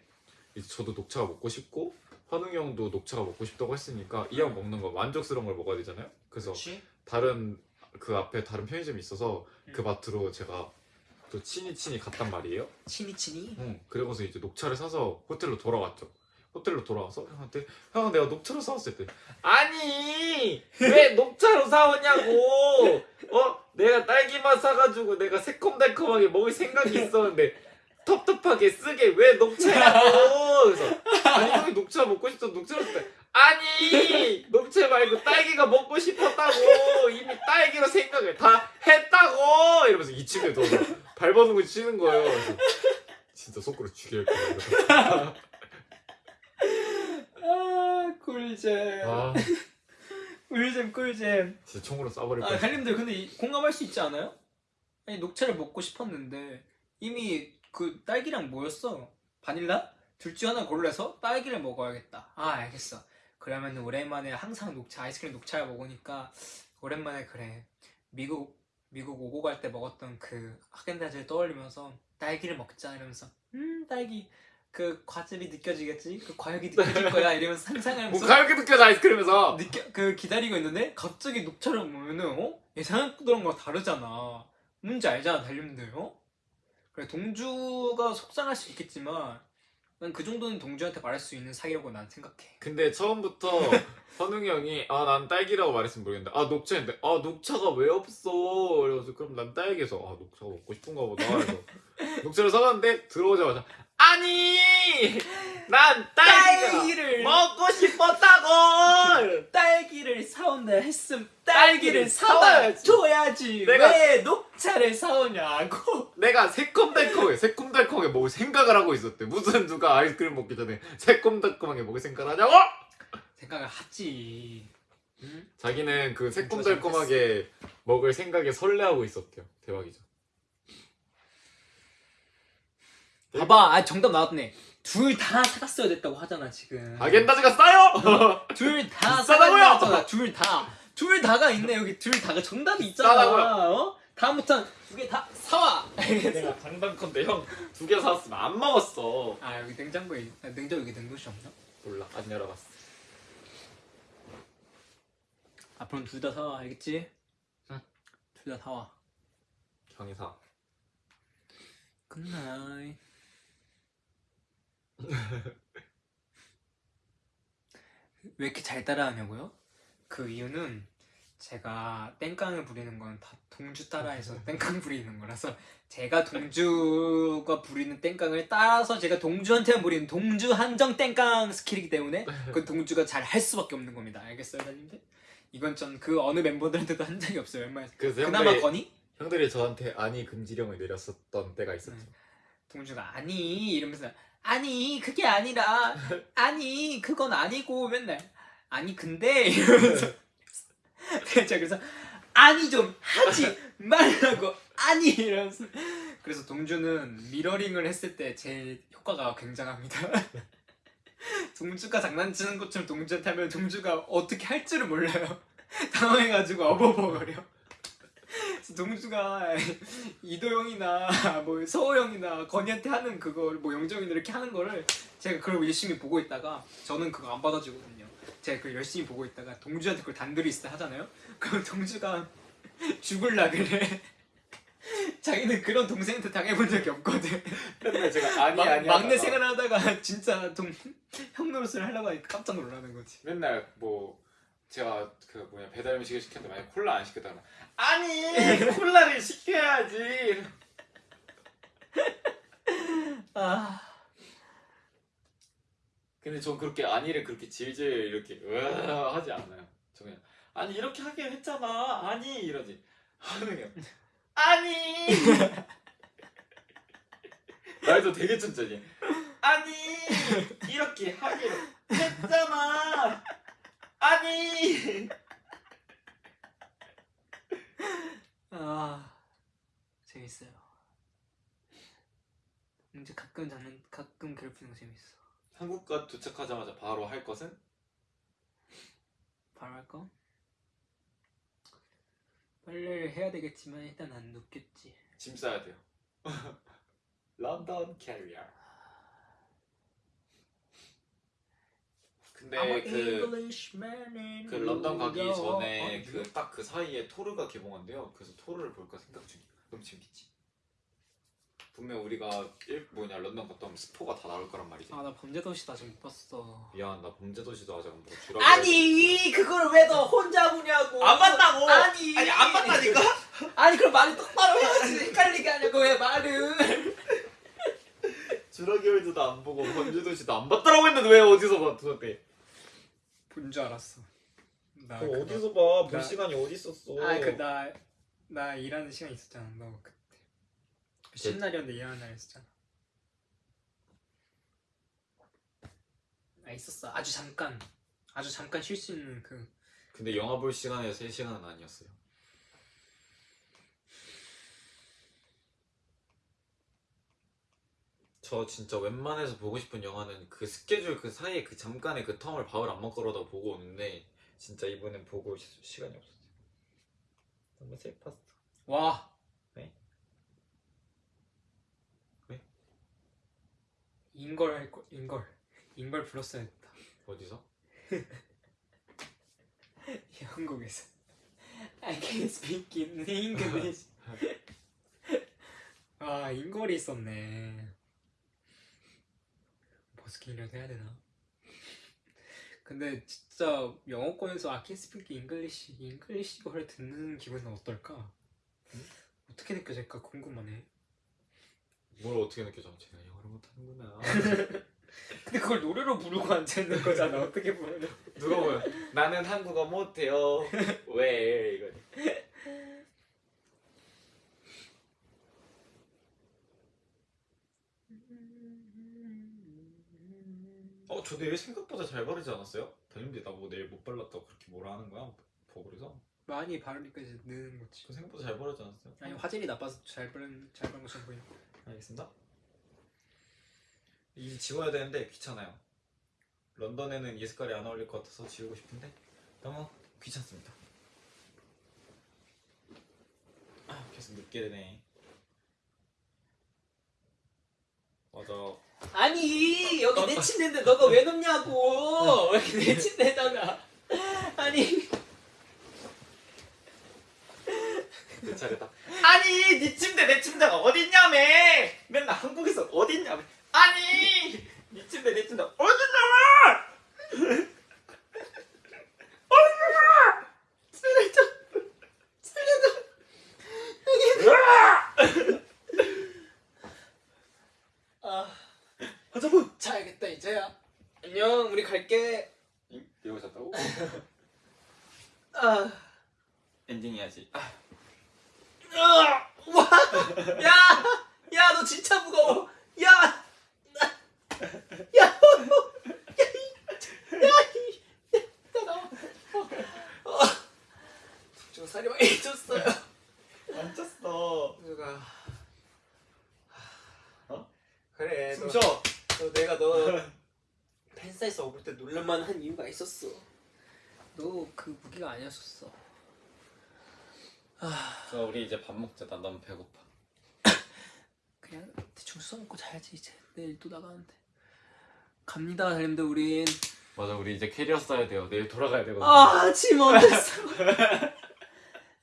이제 저도 녹차가 먹고 싶고 화둥이 형도 녹차가 먹고 싶다고 했으니까 이 형 먹는 거 만족스러운 걸 먹어야 되잖아요. 그래서 그렇지 다른 그 앞에 다른 편의점이 있어서 그 음. 마트로 제가 또 친이 친이 갔단 말이에요. 치니치니 응, 그러고서 이제 녹차를 사서 호텔로 돌아갔죠. 호텔로 돌아와서 형한테 형 내가 녹차로 사왔을 때 아니! 왜 녹차로 사오냐고! 어? 내가 딸기맛 사가지고 내가 새콤달콤하게 먹을 생각이 있었는데 텁텁하게 쓰게 왜 녹차냐고! 그래서 아니 형이 녹차 먹고 싶어 녹차로 때 아니 녹차 말고 딸기가 먹고 싶었다고. 이미 딸기로 생각을 다 했다고. 이러면서 이 친구에 들어서 발버둥을 치는 거예요. 그래서 진짜 속으로 죽일 거예요. 아 꿀잼. 아. 꿀잼 꿀잼. 진짜 총으로 쏴버릴 아 거야 갈림들 근데 이- 공감할 수 있지 않아요? 아니 녹차를 먹고 싶었는데 이미 그 딸기랑 뭐였어? 바닐라? 둘 중 하나 골라서 딸기를 먹어야겠다. 아 알겠어 그러면 오랜만에 항상 녹차 아이스크림 녹차를 먹으니까 오랜만에 그래. 미국 미국 오고 갈 때 먹었던 그 하겐다즈를 떠올리면서 딸기를 먹자 이러면서 음 딸기. 그 과즙이 느껴지겠지? 그 과육이 느껴질 거야. 이러면서 뭐 상상하면서 가볍게 느껴져 아이스크림에서? 느껴 그 기다리고 있는데 갑자기 녹차를 보면은 어? 예상했던 거랑 다르잖아. 뭔지 알잖아 달님들. 어? 그래 동주가 속상할 수 있겠지만 난 그 정도는 동주한테 말할 수 있는 사이라고 난 생각해. 근데 처음부터 현웅이 형이 아 난 딸기라고 말했으면 모르겠는데 아 녹차인데 아 녹차가 왜 없어? 그래서 그럼 난 딸기에서 아 녹차가 먹고 싶은가 보다 그래서 녹차를 사갔는데 들어오자마자 아니 난 딸기가 딸기를 먹고 싶었다고 딸기를 사온다 했음 딸기를 딸기를 사와야지. 줘야지 내가- 왜 녹차를 사오냐고. 내가 새콤달콤하게 새콤달콤하게 먹을 생각을 하고 있었대 무슨 누가 아이스크림 먹기 전에 새콤달콤하게 먹을 생각을 하냐고 생각을 하지. 응? 자기는 그 새콤달콤하게 먹을 생각에 설레하고 있었대요 대박이죠 봐봐, 아 정답 나왔네. 둘 다 사갔어야 됐다고 하잖아 지금. 아겐다즈가 싸요 둘다 비싸다고요? 사갔잖아. 둘 다. 둘 다가 있네 여기 둘 다가 정답이 있잖아. 비싸다고요? 어? 다음부터 두 개 다 사와. 내가 장담컨대 형두 개 사왔으면 안 먹었어 아 여기 냉장고에 아, 냉장 여기 냉동실 없나? 몰라 안 열어봤어 앞으로는 둘다 사와 알겠지? 응. 둘 다 사와. 형이 사 good night. 왜 이렇게 잘 따라하냐고요? 그 이유는 제가 땡깡을 부리는 건 다 동주 따라해서 땡깡 부리는 거라서 제가 동주가 부리는 땡깡을 따라서 제가 동주한테만 부리는 동주 한정 땡깡 스킬이기 때문에 그 동주가 잘 할 수밖에 없는 겁니다. 알겠어요, 달님들? 이건 전 그 어느 멤버들한테도 한 적이 없어요, 웬만해서. 그래서 그나마 형들이, 건이 형들이 저한테 아니 금지령을 내렸었던 때가 있었죠 응. 동주가 아니 이러면서 아니 그게 아니라 아니 그건 아니고 맨날 아니 근데 이러면서 제가 그래서 아니 좀 하지 말라고 아니 이러면서 그래서 동주는 미러링을 했을 때제 효과가 굉장합니다. 동주가 장난치는 것처럼 동주한테 하면 동주가 어떻게 할 줄을 몰라요. 당황해가지고 어버버거려. 동주가 이도영이나 뭐 서호영이나 건이한테 하는 그걸 뭐 영정이나 이렇게 하는 거를 제가 그걸 열심히 보고 있다가 저는 그거 안 받아주거든요. 제가 그걸 열심히 보고 있다가 동주한테 그걸 단둘이 있을 때 하잖아요. 그럼 동주가 죽을라 그래. 자기는 그런 동생한테 당해본 적이 없거든. 맨날 제가 아니 막- 아니 막내 하다가 생활하다가 진짜 동, 형 노릇을 하려고 하니까 깜짝 놀라는 거지. 맨날 뭐 제가 그 뭐냐 배달 음식을 시켰는데 만약 콜라 안 시켰다면 아니 콜라를 시켜야지. 아, 근데 전 그렇게 아니를 그렇게 질질 이렇게 으아 하지 않아요. 저 그냥 아니 이렇게 하긴 했잖아. 아니. 이러지. 하는 게 아니. 말도 되게 천천히 아니. 이렇게 하기로 했잖아 아니 아, 재밌어요. 이제 가끔 장난, 가끔 괴롭히는 거 재밌어. 한국과 도착하자마자 바로 할 것은 바로 할 거? 빨래를 해야 되겠지만 일단 안 눕겠지. 짐 싸야 돼요 런던 캐리어 근데 그 그 런던 가기 전에 그 딱 그 사이에 토르가 개봉한대요. 그래서 토르를 볼까 생각 중이야. 너무 재밌지. 분명 우리가 일 뭐냐 런던 갔다 오면 스포가 다 나올 거란 말이지. 아 나 범죄도시 아직 못 봤어. 미안 나 범죄도시도 아직 안 보고 주라고. 아니 그걸 왜 너 혼자 보냐고? 안 봤다고! 아니 아니 안 봤다니까? 아니 그럼 말을 똑바로 해야지 헷갈리게 하냐고 왜 말을? 주라기 월드도 안 보고 범죄도시도 안 봤다라고 했는데 왜 어디서 봐 도대체? 본 줄 알았어. 나 그거 그거- 어디서 봐? 볼 나- 시간이 어디 있었어? 아, 그 나 나 일하는 시간 있었잖아. 너 그때 쉰 날이었는데 일하는 날 있었잖아. 아 있었어. 아주 잠깐. 아주 잠깐 쉴 수 있는 그 근데 영화 볼 시간에 3 시간은 아니었어요. 저 진짜 웬만해서 보고 싶은 영화는 그 스케줄 그 사이에 그 잠깐의 그 텀을 밥을 안 먹거라다 보고 오는데 진짜 이번엔 보고 시, 시간이 없었어요. 너무 슬펐어. 와. 왜? 왜? 인걸 할 거, 인걸. 인걸 불렀어야 했다. 어디서? 한국에서. I can speak in English. 아, 인걸이 있었네. 버스킹이라도 해야 되나? 근데 진짜 영어권에서 can speak English, English어를 듣는 기분은 어떨까? 어떻게 느껴질까 궁금하네. 뭘 어떻게 느껴져? 제가 영어를 못하는구나. 근데 그걸 노래로 부르고 앉아 있는 거잖아. 어떻게 보면. 누가 보면 나는 한국어 못해요. 왜 이거? 어, 저 내일 생각보다 잘 바르지 않았어요? 다님들이 나보고 내일 못 발랐다고 그렇게 뭐라 하는 거야? 버블에서? 많이 바르니까 이제 느는 거지. 저 생각보다 잘 바르지 않았어요? 아니 화질이 나빠서 잘 바른 잘 바른 것처럼 보이는. 알겠습니다. 이 지워야 되는데 귀찮아요. 런던에는 이 색깔이 안 어울릴 것 같아서 지우고 싶은데 너무 귀찮습니다. 아, 계속 눕게 되네. 맞아. 아니 여기 내 침대인데 너가 왜 넣냐고. 여기 내 침대에다가. 아니. 내 차례다. 아니 네 침대 내 침대가 어딨냐며. 맨날 한국에서 어딨냐며. 아니 네 침대 내 침대 어딨냐며 안녕 우리 갈게 응? 이러고 잤다고? 아 엔딩 해야지 아. 아! 와! 야! 야 너 진짜 무거워 야! 야! 야! 저 어. 어. 살이 많이 쪘어요 안 쪘어 누가 어? 그래 숨쉬 너, 너 내가 너 팬사이즈 업을 때 놀랄만 한 이유가 있었어. 너 그 무기가 아니었었어. 아저 우리 이제 밥 먹자. 나 너무 배고파. 그냥 대충 써먹고 자야지 이제 내일 또 나가는데. 갑니다 달님들 우린. 맞아 우리 이제 캐리어 써야 돼요. 내일 돌아가야 되거든. 아짐 써?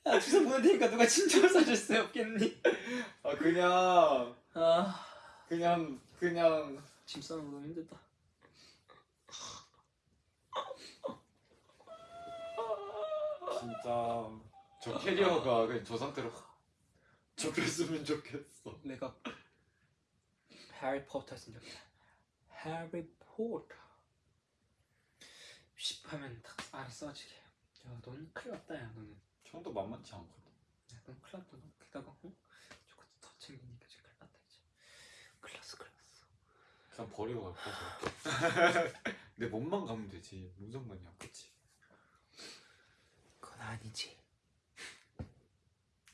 야 주소 보낼 테니까 누가 짐좀 싸줄 수 없겠니? 아 그냥 아. 그냥 그냥 짐 싸는 거 너무 힘들다. 진짜 저 캐리어가 그냥 저 상태로 접혔으면 좋겠어. 내가 해리포터 쓴 적이야. 해리포터. 10 하면 딱 안에 써지게. 야, 넌 큰일 났다, 야, 너는. 형도 만만치 않거든. 야, 넌 큰일 났다, 너. 게다가, 어? 저거 더 챙기니까 지금 큰일 났다, 이제. 큰일 났어, 큰일 났어. 그냥 버리고 갈까 저렇게. 내 몸만 가면 되지. 무슨 상관이야, 그치? 아니지.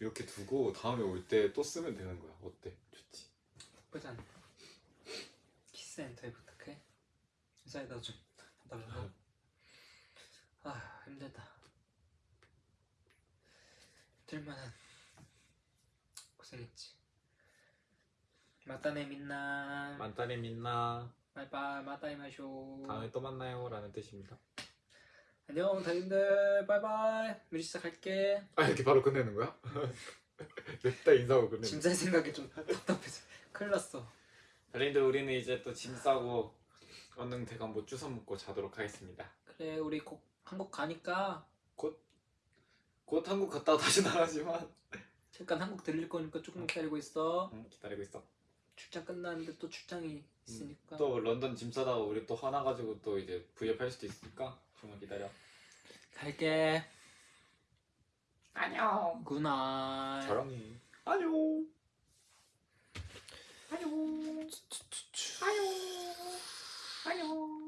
이렇게 두고 다음에 올 때 또 쓰면 되는 거야. 어때? 좋지. 않나? 키스센터에 부탁해. 회사에다 좀 달라고. 아, 힘들다. 힘들만한 고생했지. またね みんな. またね みんな バイバイ また会いましょう. 다음에 또 만나요 라는 뜻입니다. 안녕 달님들 바이바이. 우리 시작할게. 아 이렇게 바로 끝내는 거야? 냅다 인사하고 끝내는 짐쌀 생각이 좀 답답해서 큰일 났어. 달님들 우리는 이제 또 짐 싸고 얼른 대강 뭐 주워 먹고 자도록 하겠습니다. 그래 우리 곧 한국 가니까 곧 한국 갔다 다시 나가지만 잠깐 한국 들릴 거니까 조금 기다리고 있어. 응, 기다리고 있어. 출장 끝나는데 또 출장이 있으니까. 또 런던 짐 싸다가 우리 또 화나 가지고 또 이제 V앱 할 수도 있으니까 조금만 기다려. 갈게. 안녕. Good night. 사랑해. 안녕. 안녕. 안녕. 안녕.